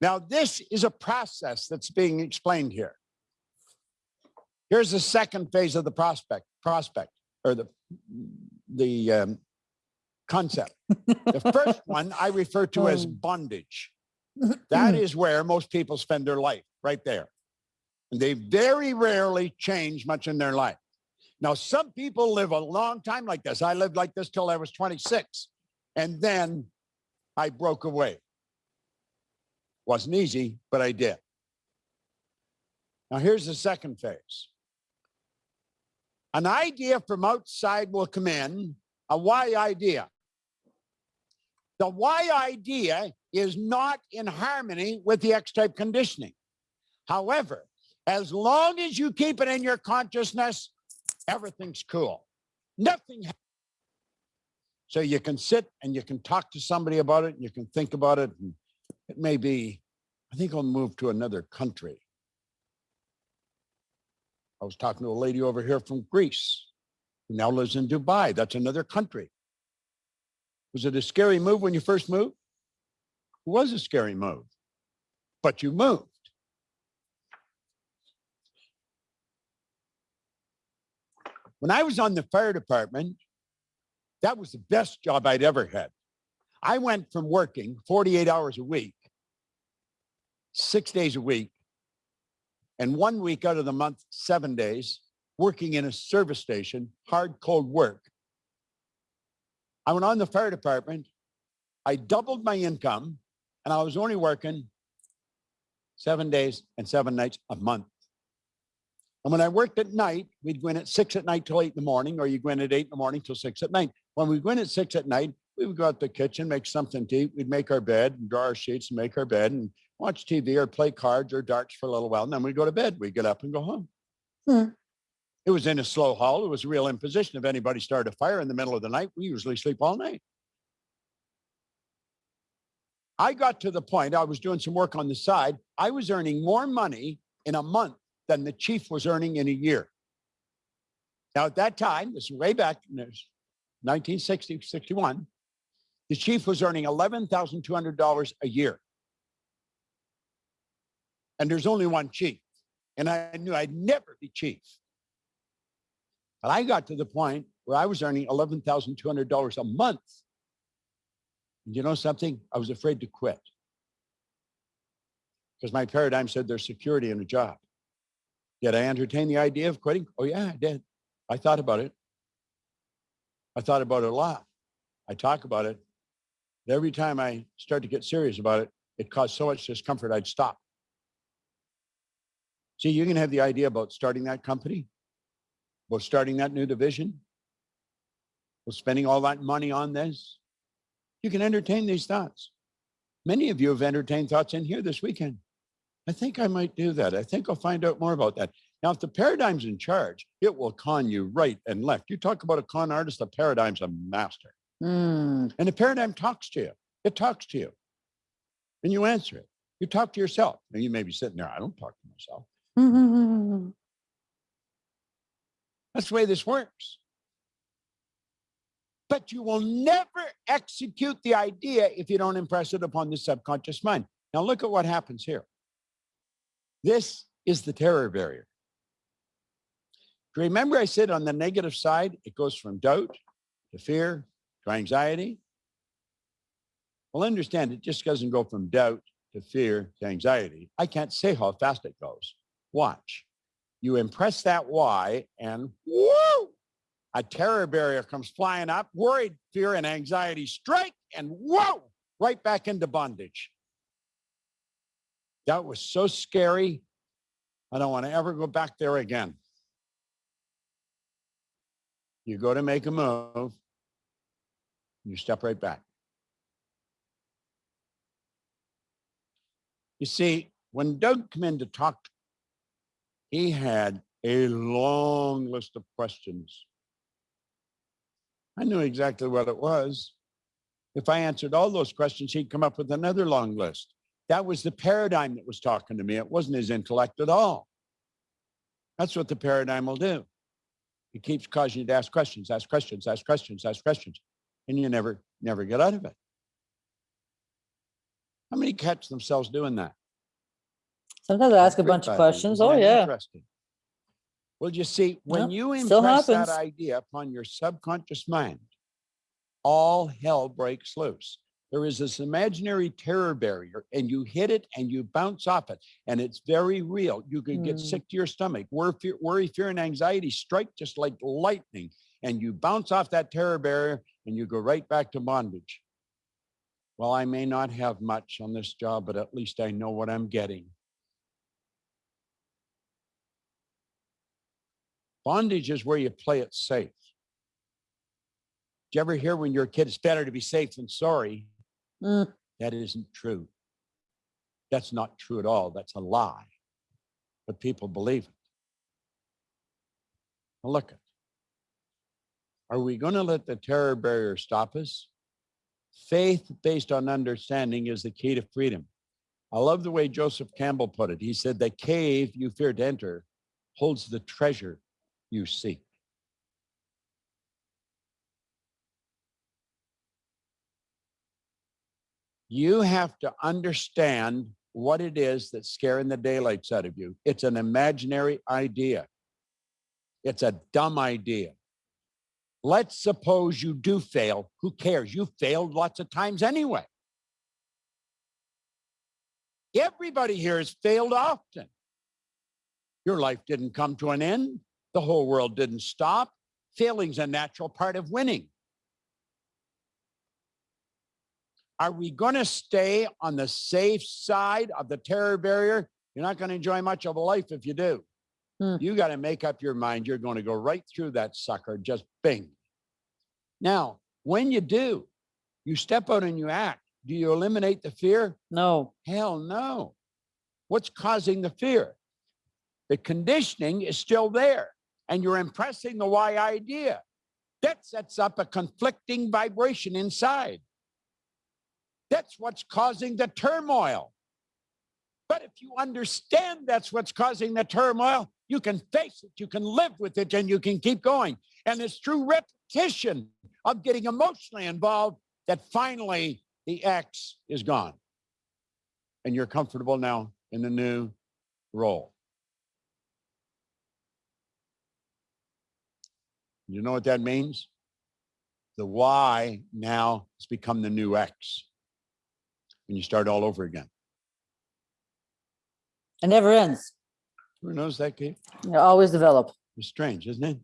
Now, this is a process that's being explained here. Here's the second phase of the prospect, prospect, or the, the um, concept. The first one I refer to as Oh. bondage. That is where most people spend their life, right there. And they very rarely change much in their life. Now, some people live a long time like this. I lived like this till I was 26. And then I broke away. Wasn't easy, but I did. Now, here's the second phase. An idea from outside will come in, a why idea. The why idea is not in harmony with the X type conditioning. However, as long as you keep it in your consciousness, everything's cool. Nothing. So you can sit and you can talk to somebody about it and you can think about it. And it may be, I think I'll move to another country. I was talking to a lady over here from Greece who now lives in Dubai. That's another country. Was it a scary move when you first moved? It was a scary move, but you moved. When I was on the fire department, that was the best job I'd ever had. I went from working 48 hours a week, six days a week, and one week out of the month, seven days, working in a service station, hard, cold work. I went on the fire department. I doubled my income, and I was only working seven days and seven nights a month. And when I worked at night, we'd go in at six at night till eight in the morning, or you go in at eight in the morning till six at night. When we go in at six at night, we would go out to the kitchen, make something to eat. We'd make our bed and draw our sheets and make our bed and watch TV or play cards or darts for a little while. And then we'd go to bed. We'd get up and go home. Hmm. It was in a slow haul. It was a real imposition. If anybody started a fire in the middle of the night, we usually sleep all night. I got to the point, I was doing some work on the side. I was earning more money in a month than the chief was earning in a year. Now, at that time, this is way back in 1960, 61, the chief was earning $11,200 a year. And there's only one chief. And I knew I'd never be chief. But I got to the point where I was earning $11,200 a month. And you know something? I was afraid to quit. Because my paradigm said there's security in a job. Did I entertain the idea of quitting? Oh, yeah, I did. I thought about it. I thought about it a lot. I talk about it. Every time I start to get serious about it, it caused so much discomfort, I'd stop. See, you can have the idea about starting that company, about starting that new division, about spending all that money on this. You can entertain these thoughts. Many of you have entertained thoughts in here this weekend. I think I might do that. I think I'll find out more about that. Now, if the paradigm's in charge, it will con you right and left. You talk about a con artist, the paradigm's a master. Hmm, And the paradigm talks to you. It talks to you. And you answer it. You talk to yourself. Now you may be sitting there, I don't talk to myself. That's the way this works. But you will never execute the idea if you don't impress it upon the subconscious mind. Now look at what happens here. This is the terror barrier. Remember I said on the negative side, it goes from doubt to fear to anxiety. Well, understand it just doesn't go from doubt to fear to anxiety. I can't say how fast it goes. Watch. You impress that why and whoo, a terror barrier comes flying up, worried, fear, and anxiety strike, and whoa, right back into bondage. That was so scary. I don't want to ever go back there again. You go to make a move, you step right back. You see, when Doug came in to talk, he had a long list of questions. I knew exactly what it was. If I answered all those questions, he'd come up with another long list. That was the paradigm that was talking to me. It wasn't his intellect at all. That's what the paradigm will do. It keeps causing you to ask questions, ask questions, ask questions, ask questions, and you never, never get out of it. How many catch themselves doing that? Sometimes I ask a bunch of questions. Oh, yeah. interesting? Well, you see, when Yeah, you impress that idea upon your subconscious mind, all hell breaks loose. There is this imaginary terror barrier and you hit it and you bounce off it and it's very real. You can get Hmm. sick to your stomach. Worry, fear, worry, fear, and anxiety strike just like lightning and you bounce off that terror barrier and you go right back to bondage. Well, I may not have much on this job, but at least I know what I'm getting. Bondage is where you play it safe. Do you ever hear when you're a kid, it's better to be safe than sorry? Mm, That isn't true. That's not true at all. That's a lie. But people believe it. Now look it. Are we going to let the terror barrier stop us? Faith based on understanding is the key to freedom. I love the way Joseph Campbell put it. He said, The cave you fear to enter holds the treasure you seek. You have to understand what it is that's scaring the daylights out of you. It's an imaginary idea. It's a dumb idea. Let's suppose you do fail. Who cares? You failed lots of times anyway. Everybody here has failed often. Your life didn't come to an end. The whole world didn't stop. Failing's a natural part of winning. Are we going to stay on the safe side of the terror barrier? You're not going to enjoy much of a life if you do. Hmm. You got to make up your mind. You're going to go right through that sucker, just bing. Now, when you do, you step out and you act. Do you eliminate the fear? no. Hell no. What's causing the fear? The conditioning is still there, and you're impressing the why idea. That sets up a conflicting vibration inside. That's what's causing the turmoil. But if you understand that's what's causing the turmoil, you can face it, you can live with it, and you can keep going. And it's through repetition of getting emotionally involved that finally the X is gone. And you're comfortable now in the new role. You know what that means? The Y now has become the new X. And you start all over again. It never ends. Who knows that, Kate? You always develop. It's strange, isn't it?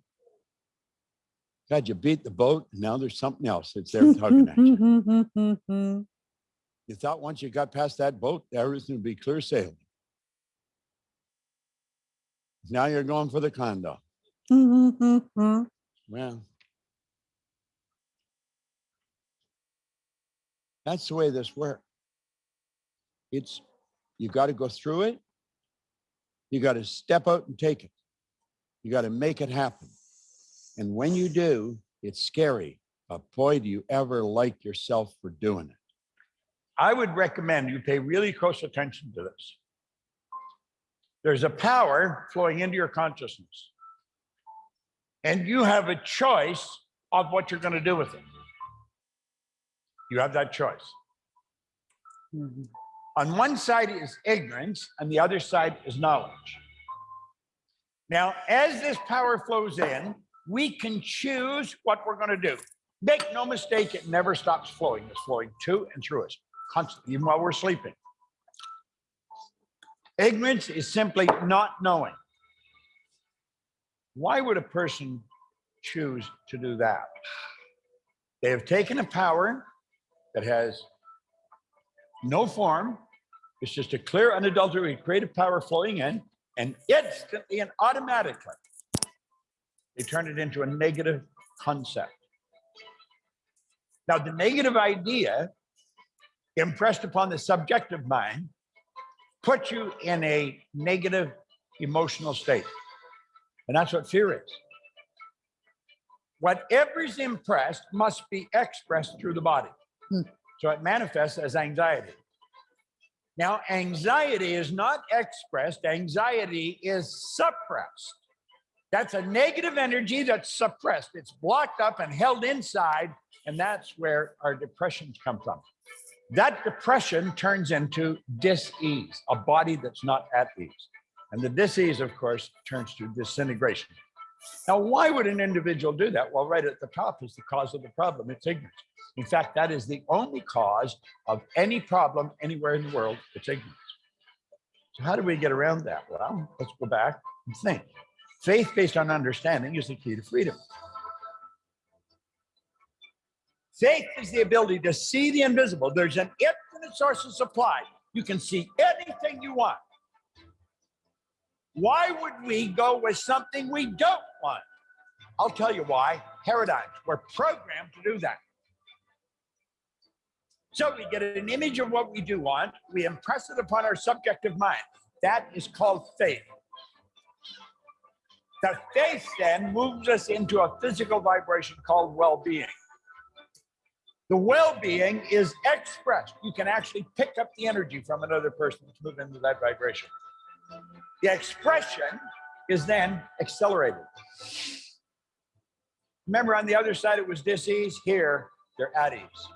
God, you beat the boat, and now there's something else that's there tugging at you. You thought once you got past that boat, everything would be clear sailing. Now you're going for the condo. Well. That's the way this works. It's, you got to go through it. You got to step out and take it. You got to make it happen. And when you do, it's scary, but boy, do you ever like yourself for doing it. I would recommend you pay really close attention to this. There's a power flowing into your consciousness. And you have a choice of what you're going to do with it. You have that choice. Mm-hmm. On one side is ignorance, and the other side is knowledge. Now, as this power flows in, we can choose what we're going to do. Make no mistake, it never stops flowing. It's flowing to and through us constantly, even while we're sleeping. Ignorance is simply not knowing. Why would a person choose to do that? They have taken a power that has no form. It's just a clear, unadulterated creative power flowing in, and instantly and automatically, they turn it into a negative concept. Now, the negative idea impressed upon the subjective mind puts you in a negative emotional state. And that's what fear is. Whatever's impressed must be expressed through the body. Hmm. So it manifests as anxiety. Now, anxiety is not expressed, anxiety is suppressed. That's a negative energy that's suppressed. It's blocked up and held inside, and that's where our depressions come from. That depression turns into dis-ease, a body that's not at ease. And the dis-ease, of course, turns to disintegration. Now, why would an individual do that? Well, right at the top is the cause of the problem. It's ignorance. In fact, that is the only cause of any problem anywhere in the world. It's ignorance. So how do we get around that? Well, let's go back and think. Faith based on understanding is the key to freedom. Faith is the ability to see the invisible. There's an infinite source of supply. You can see anything you want. Why would we go with something we don't want? I'll tell you why. Paradigms. We're programmed to do that. So we get an image of what we do want, we impress it upon our subjective mind. That is called faith. The faith then moves us into a physical vibration called well-being. The well-being is expressed. You can actually pick up the energy from another person to move into that vibration. The expression is then accelerated. Remember on the other side, it was disease. Here, they're at ease.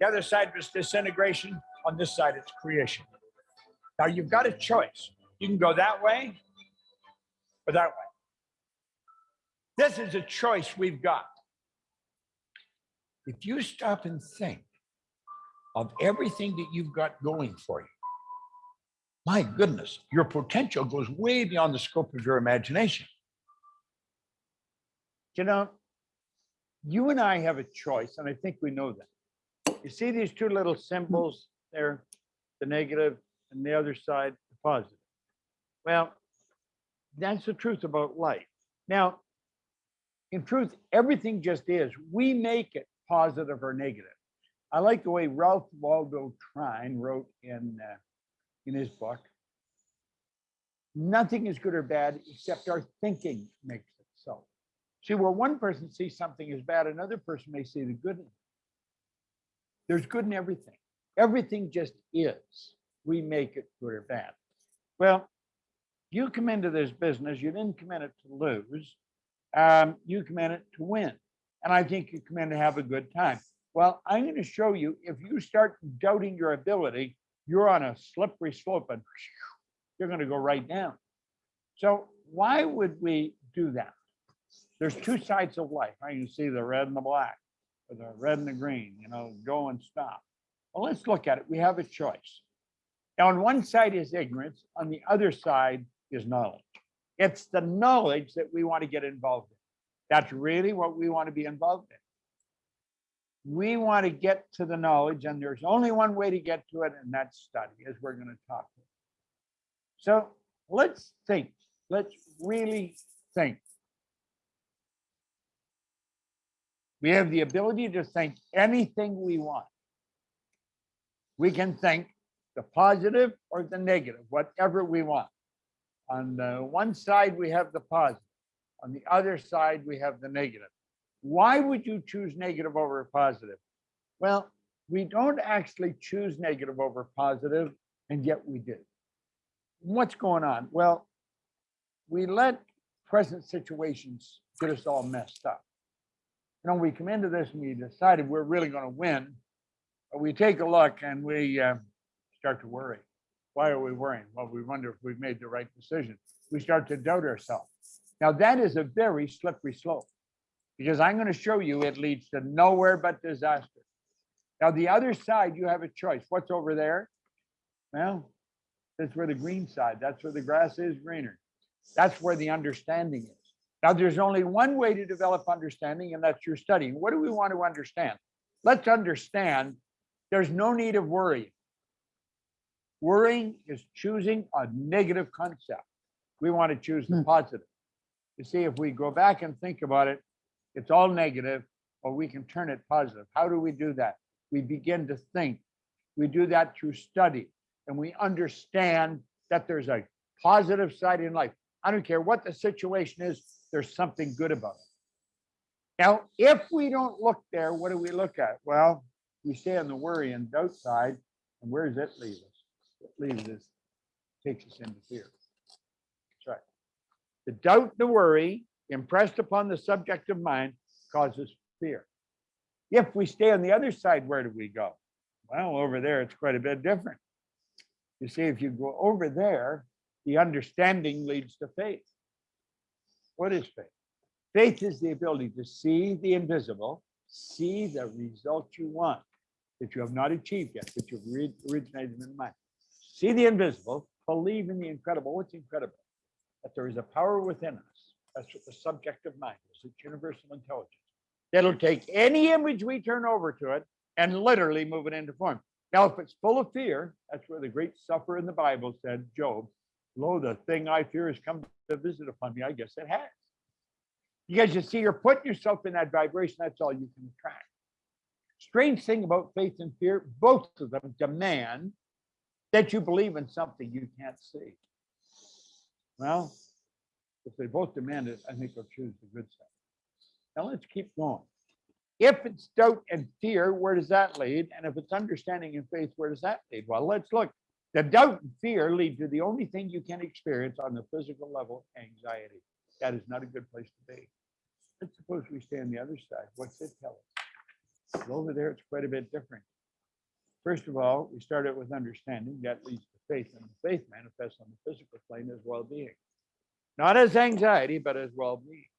The other side was disintegration. On this side, it's creation. Now you've got a choice. You can go that way or that way. This is a choice we've got. If you stop and think of everything that you've got going for you, my goodness, your potential goes way beyond the scope of your imagination. You know, you and I have a choice, and I think we know that. You see these two little symbols there, the negative and the other side, the positive. Well, that's the truth about life. Now, in truth, everything just is. We make it positive or negative. I like the way Ralph Waldo Trine wrote in uh, in his book. Nothing is good or bad except our thinking makes it so. See, where one person sees something as bad, another person may see the good in it. There's good in everything. Everything just is. We make it good or bad. Well, you come into this business, you didn't come in it to lose. Um, you come in it to win. And I think you come in to have a good time. Well, I'm going to show you if you start doubting your ability, you're on a slippery slope and you're going to go right down. So why would we do that? There's two sides of life. I can see the red and the black, the red and the green, you know, go and stop. Well, let's look at it. We have a choice. Now, on one side is ignorance, on the other side is knowledge. It's the knowledge that we want to get involved in. That's really what we want to be involved in. We want to get to the knowledge, and there's only one way to get to it, and that's study, as we're going to talk. So let's think let's really think. We have the ability to think anything we want. We can think the positive or the negative, whatever we want. On the one side, we have the positive. On the other side, we have the negative. Why would you choose negative over positive? Well, we don't actually choose negative over positive, and yet we do. What's going on? Well, we let present situations get us all messed up. You know, we come into this and we decided we're really going to win, but we take a look and we uh, start to worry. Why are we worrying? Well, we wonder if we've made the right decision. We start to doubt ourselves. Now, that is a very slippery slope because I'm going to show you it leads to nowhere but disaster. Now, the other side, you have a choice. What's over there? Well, that's where the green side, that's where the grass is greener. That's where the understanding is. Now, there's only one way to develop understanding, and that's your studying. What do we want to understand? Let's understand there's no need of worrying. Worrying is choosing a negative concept. We want to choose the Hmm. positive. You see, if we go back and think about it, it's all negative, or we can turn it positive. How do we do that? We begin to think. We do that through study, and we understand that there's a positive side in life. I don't care what the situation is, there's something good about it. Now, if we don't look there, what do we look at? Well, we stay on the worry and doubt side, and where does it leave us? It leaves us, takes us into fear. That's right. The doubt, the worry impressed upon the subjective mind causes fear. If we stay on the other side, where do we go? Well, over there, it's quite a bit different. You see, if you go over there, the understanding leads to faith. What is faith? Faith is the ability to see the invisible, see the result you want that you have not achieved yet, that you've originated in mind. See the invisible, believe in the incredible. What's incredible? That there is a power within us. That's what the subjective mind is. It's universal intelligence. That'll take any image we turn over to it and literally move it into form. Now, if it's full of fear, that's where the great sufferer in the Bible said, Job, lo, the thing I fear has come to visit upon me. I guess it has. Because you see, you're putting yourself in that vibration. That's all you can attract. Strange thing about faith and fear, both of them demand that you believe in something you can't see. Well, if they both demand it, I think they'll choose the good side. Now let's keep going. If it's doubt and fear, where does that lead? And if it's understanding and faith, where does that lead? Well, let's look. The doubt and fear lead to the only thing you can experience on the physical level, anxiety. That is not a good place to be. Let's suppose we stay on the other side. What's it tell us? Well, Over there, it's quite a bit different. First of all, we start out with understanding. That leads to faith, and the faith manifests on the physical plane as well-being. Not as anxiety, but as well-being.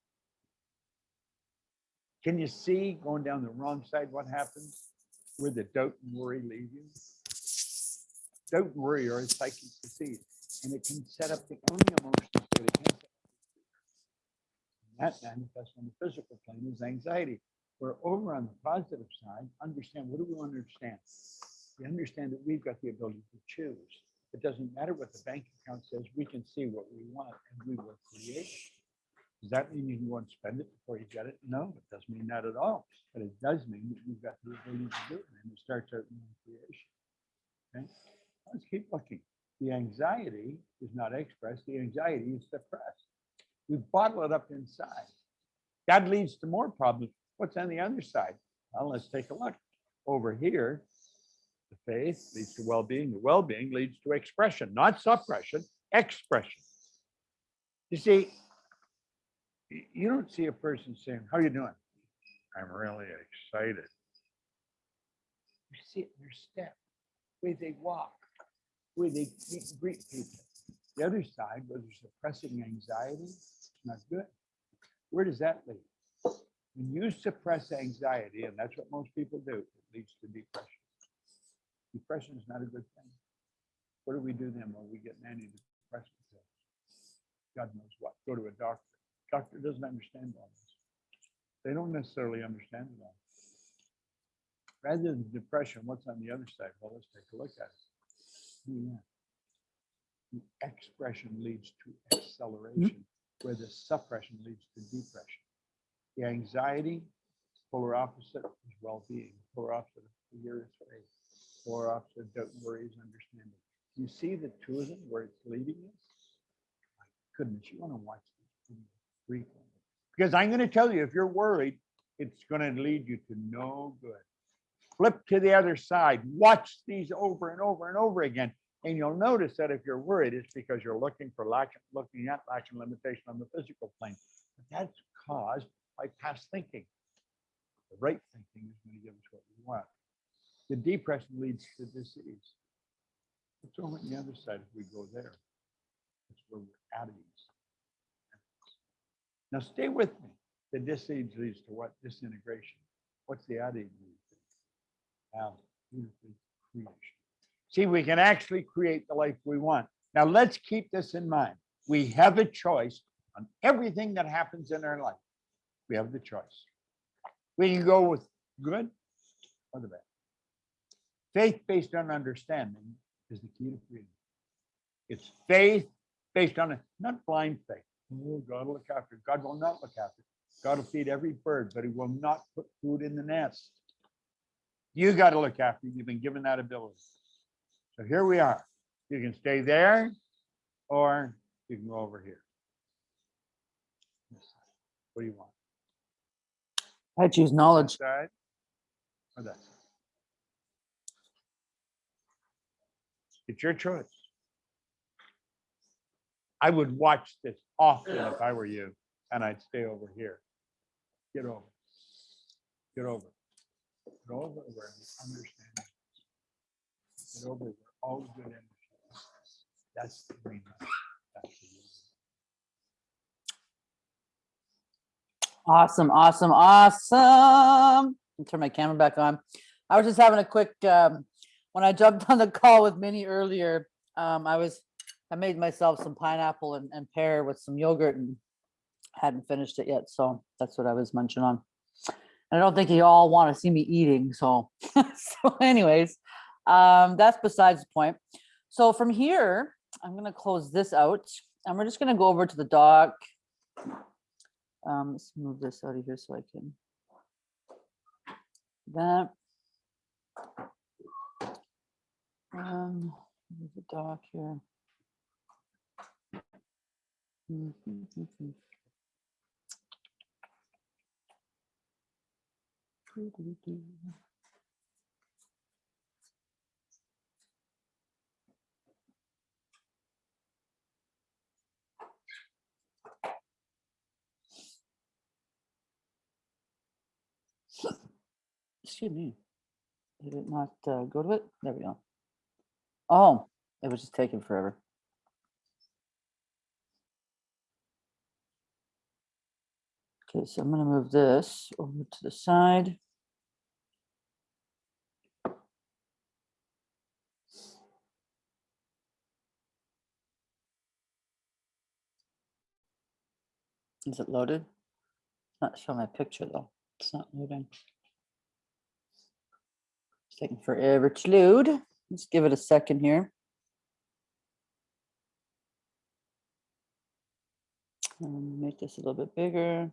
Can you see going down the wrong side what happens? Where the doubt and worry leave you? And worry are a psychic disease, and it can set up the only emotions that it can. is. That manifests on the physical plane as anxiety. We're over on the positive side, understand, what do we understand? We understand that we've got the ability to choose. It doesn't matter what the bank account says, we can see what we want and we will create. Does that mean you can go and spend it before you get it? No, it doesn't mean that at all. But it does mean that you've got the ability to do it and it starts out in creation. Okay, let's keep looking. The anxiety is not expressed, the anxiety is suppressed. We bottle it up inside. That leads to more problems. What's on the other side? Well, let's take a look. Over here, the faith leads to well-being. The well-being leads to expression, not suppression, expression. You see, you don't see a person saying, how are you doing? I'm really excited. You see it in their step, the way they walk, way they greet people. The other side, they're suppressing anxiety, it's not good. Where does that lead? When you suppress anxiety, and that's what most people do, it leads to depression. Depression is not a good thing. What do we do then when we get an antidepressant? God knows what. Go to a doctor. Doctor doesn't understand all this. They don't necessarily understand it all. Rather than depression, what's on the other side? Well, let's take a look at it. Yeah. the expression leads to acceleration, where the suppression leads to depression. The anxiety, polar opposite is well-being, polar opposite fear is faith, polar opposite and worry is understanding. You see the two of them where it's leading us? My goodness, you want to watch videos frequently. Because I'm going to tell you, if you're worried, it's going to lead you to no good. Flip to the other side, watch these over and over and over again. And you'll notice that if you're worried, it's because you're looking for lack, looking at lack and limitation on the physical plane. But that's caused by past thinking. The right thinking is going to give us what we want. The depression leads to disease. What's over on the other side if we go there? That's where we're at ease. Now stay with me. The disease leads to what? Disintegration. What's the at ease beautifully creation. See, we can actually create the life we want. Now let's keep this in mind. We have a choice on everything that happens in our life. We have the choice. We can go with good or the bad. Faith based on understanding is the key to freedom. It's faith based on, a not blind faith. Oh, God will look after. God will not look after. God will feed every bird, but he will not put food in the nest. You got to look after. You've been given that ability. So here we are. You can stay there or you can go over here. What do you want? I choose That knowledge. side or that side? It's your choice. I would watch this often if I were you, and I'd stay over here. Get over. Get over. Get over where you understand. Get over where all good energy. That's the green. That's the. Awesome, awesome, awesome. Me Turn my camera back on. I was just having a quick, um, when I jumped on the call with Minnie earlier, um, I was, I made myself some pineapple and, and pear with some yogurt and hadn't finished it yet, so that's what I was munching on. I don't think you all want to see me eating, so, so anyways, um, that's besides the point. So from here, I'm gonna close this out and we're just gonna go over to the dock. Um, let's move this out of here so I can. That. Um, the dock here. Mhm, mhm, mhm. Doo-doo-doo. Excuse me. Did it not uh, go to it? There we go. Oh, it was just taking forever. Okay, so I'm gonna move this over to the side. Is it loaded? Not showing my picture though. It's not loading. It's taking forever to load. Let's give it a second here. Um, make this a little bit bigger.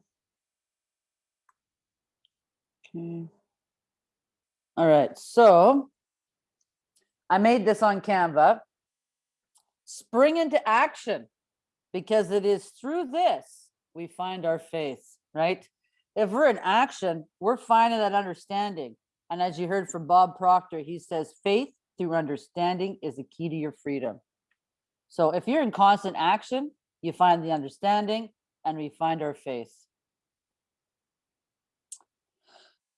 Okay. All right, so I made this on Canva. Spring into action because it is through this we find our faith, right? If we're in action, we're finding that understanding. And as you heard from Bob Proctor, he says faith through understanding is the key to your freedom. So if you're in constant action, you find the understanding and we find our faith.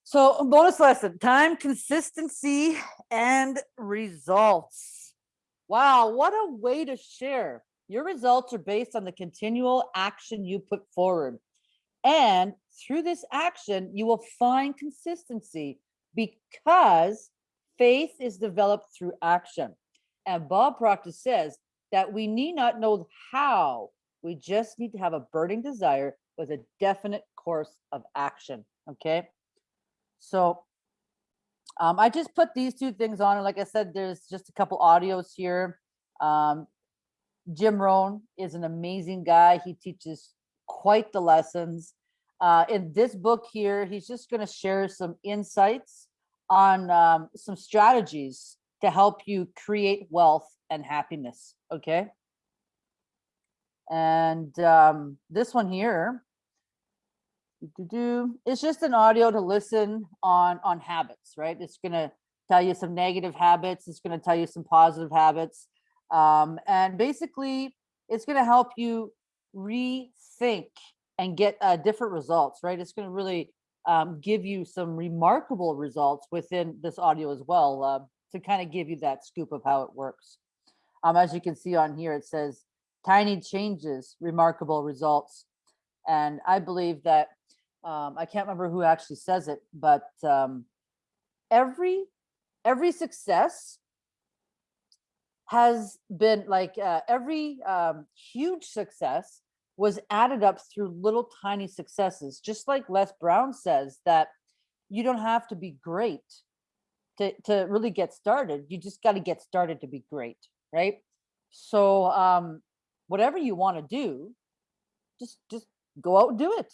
So bonus lesson, time, consistency, and results. Wow, what a way to share. Your results are based on the continual action you put forward. And through this action, you will find consistency because faith is developed through action. And Bob Proctor says that we need not know how, we just need to have a burning desire with a definite course of action. Okay. So um, I just put these two things on. And like I said, there's just a couple audios here. Um, Jim Rohn is an amazing guy. He teaches quite the lessons. Uh, in this book here, he's just going to share some insights on um, some strategies to help you create wealth and happiness. Okay. And um, this one here, it's just an audio to listen on on habits, right? It's going to tell you some negative habits. It's going to tell you some positive habits. Um, and basically, it's going to help you rethink and get uh, different results, right? It's going to really um, give you some remarkable results within this audio as well uh, to kind of give you that scoop of how it works. Um, as you can see on here, it says tiny changes, remarkable results. And I believe that, um, I can't remember who actually says it, but um, every, every success has been like uh, every um, huge success was added up through little tiny successes, just like Les Brown says that you don't have to be great to, to really get started. You just got to get started to be great, right? So um, whatever you want to do, just just go out and do it.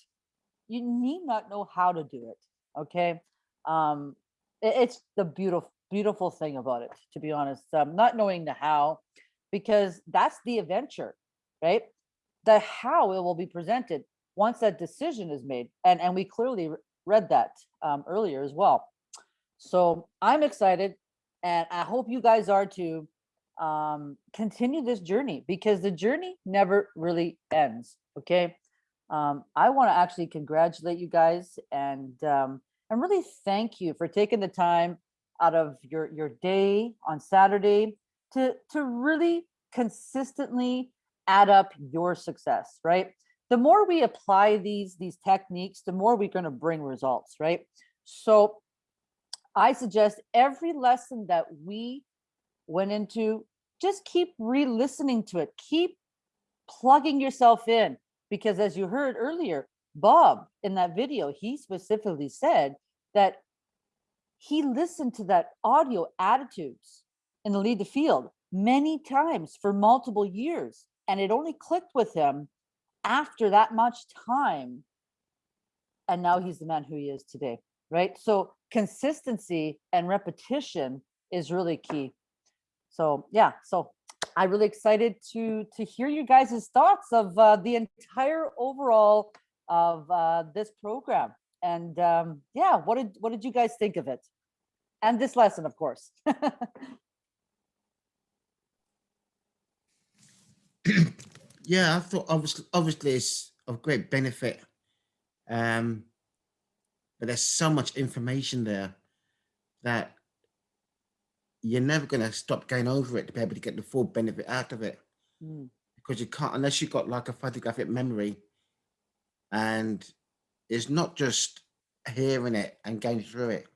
You need not know how to do it, okay? Um, it- it's the beautiful beautiful thing about it, to be honest. Um, not knowing the how, because that's the adventure, right? The how it will be presented once that decision is made, and and we clearly read that um, earlier as well. So I'm excited, and I hope you guys are too. Um, continue this journey because the journey never really ends. Okay. Um, I want to actually congratulate you guys and um, and really thank you for taking the time out of your your day on Saturday to to really consistently add up your success, right? The more we apply these these techniques, the more we're going to bring results, right? So I suggest every lesson that we went into, just keep re-listening to it. Keep plugging yourself in because as you heard earlier, Bob in that video, he specifically said that he listened to that audio attitudes in the lead the field many times for multiple years and it only clicked with him after that much time. And now he's the man who he is today right? So consistency and repetition is really key. So yeah so i'm really excited to to hear you guys' thoughts of uh, the entire overall of uh, this program. And um yeah what did what did you guys think of it and this lesson of course. Yeah, I thought obviously, obviously it's of great benefit. Um, but there's so much information there that you're never going to stop going over it to be able to get the full benefit out of it. Mm, because you can't unless you've got like a photographic memory and it's not just hearing it and going through it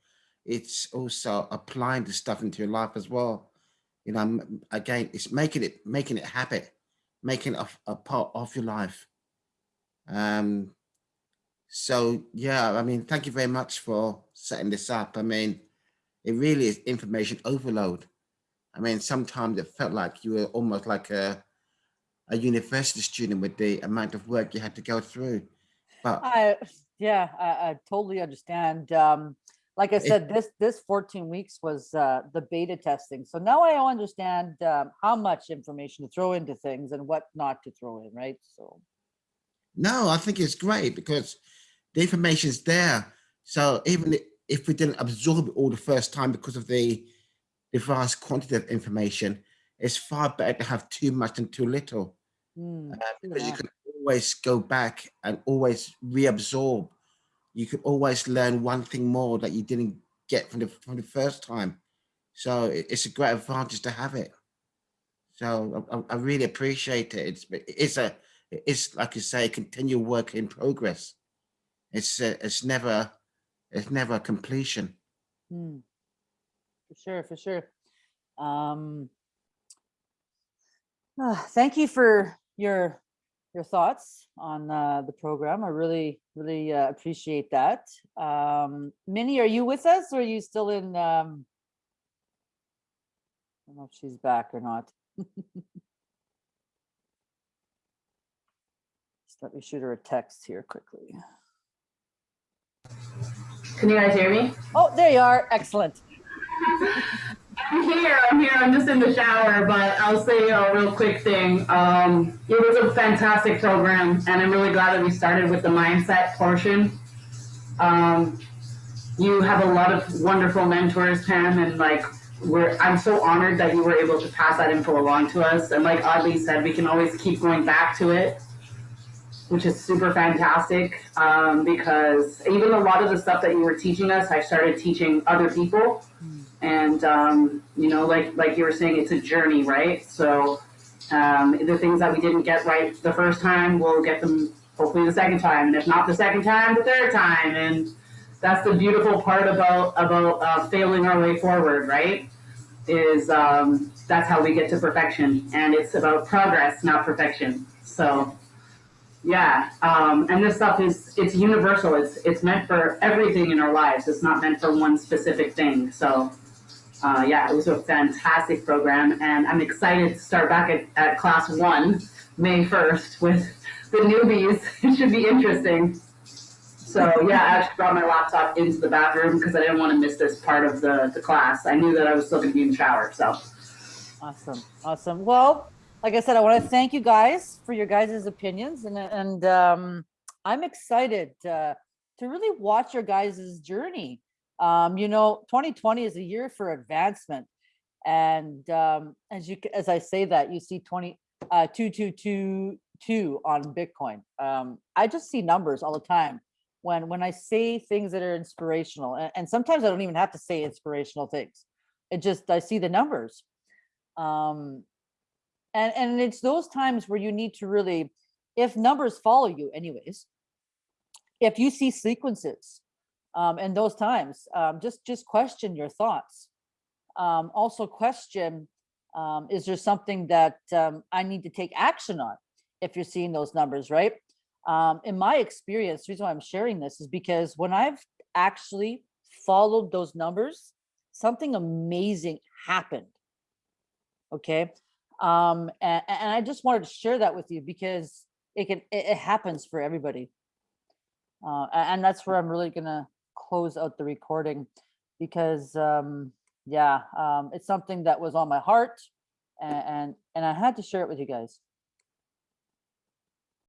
it's also applying the stuff into your life as well. You know again it's making it making it habit making it a, a part of your life. Um so yeah i mean thank you very much for setting this up. I mean it really is information overload. I mean sometimes it felt like you were almost like a a university student with the amount of work you had to go through but I, yeah, I, I totally understand. Um, like I It- said, this, this 14 weeks was, uh, the beta testing. So now I understand, um, how much information to throw into things and what not to throw in, right? So, No, I think it's great because the information is there. So even if we didn't absorb it all the first time because of the, the vast quantity of information, it's far better to have too much than too little mm, uh, because you can always go back and always reabsorb. You can always learn one thing more that you didn't get from the from the first time. So it's a great advantage to have it. So I, I- really appreciate it. It's it's a it's like you say, continual work in progress. It's uh, it's never it's never a completion. Mm. For sure, for sure. Um, ah, thank you for your your thoughts on uh, the program. I really, really uh, appreciate that. Um, Minnie, are you with us or are you still in? Um, I don't know if she's back or not. Just let me shoot her a text here quickly. Can you guys hear me? Oh, there you are. Excellent. I'm here. I'm here. I'm just in the shower, but I'll say a real quick thing. Um, it was a fantastic program, and I'm really glad that we started with the mindset portion. Um, you have a lot of wonderful mentors, Pam, and like we're. I'm so honored that you were able to pass that info along to us. And like Audley said, we can always keep going back to it which is super fantastic um, because even a lot of the stuff that you were teaching us, I started teaching other people, and um, you know, like like you were saying, it's a journey, right? So um, the things that we didn't get right the first time, we'll get them hopefully the second time, and if not the second time, the third time, and that's the beautiful part about about uh, failing our way forward, right? Is um, that's how we get to perfection, and it's about progress, not perfection. So. Yeah, um, and this stuff is it's universal. It's it's meant for everything in our lives. It's not meant for one specific thing. So, uh, yeah, it was a fantastic program, and I'm excited to start back at, at class one, May first, with the newbies. It should be interesting. So yeah, I actually brought my laptop into the bathroom because I didn't want to miss this part of the the class. I knew that I was still going to be in the shower. So. Awesome. Awesome. Well, like I said, I want to thank you guys for your guys' opinions and, and um, I'm excited uh, to really watch your guys' journey. Um, you know, 2020 is a year for advancement. And um, as you, as I say that, you see 20, uh, 2222 on Bitcoin. Um, I just see numbers all the time when, when I say things that are inspirational. And, and sometimes I don't even have to say inspirational things. It just, I see the numbers. Um, and and it's those times where you need to really if numbers follow you anyways if you see sequences um in those times um just just question your thoughts. Um also question um is there something that um i need to take action on if you're seeing those numbers right? Um in my experience the reason why i'm sharing this is because when i've actually followed those numbers something amazing happened okay? And, and i just wanted to share that with you because it can it, it happens for everybody. Uh and that's where i'm really gonna close out the recording because um yeah um it's something that was on my heart and and, and i had to share it with you guys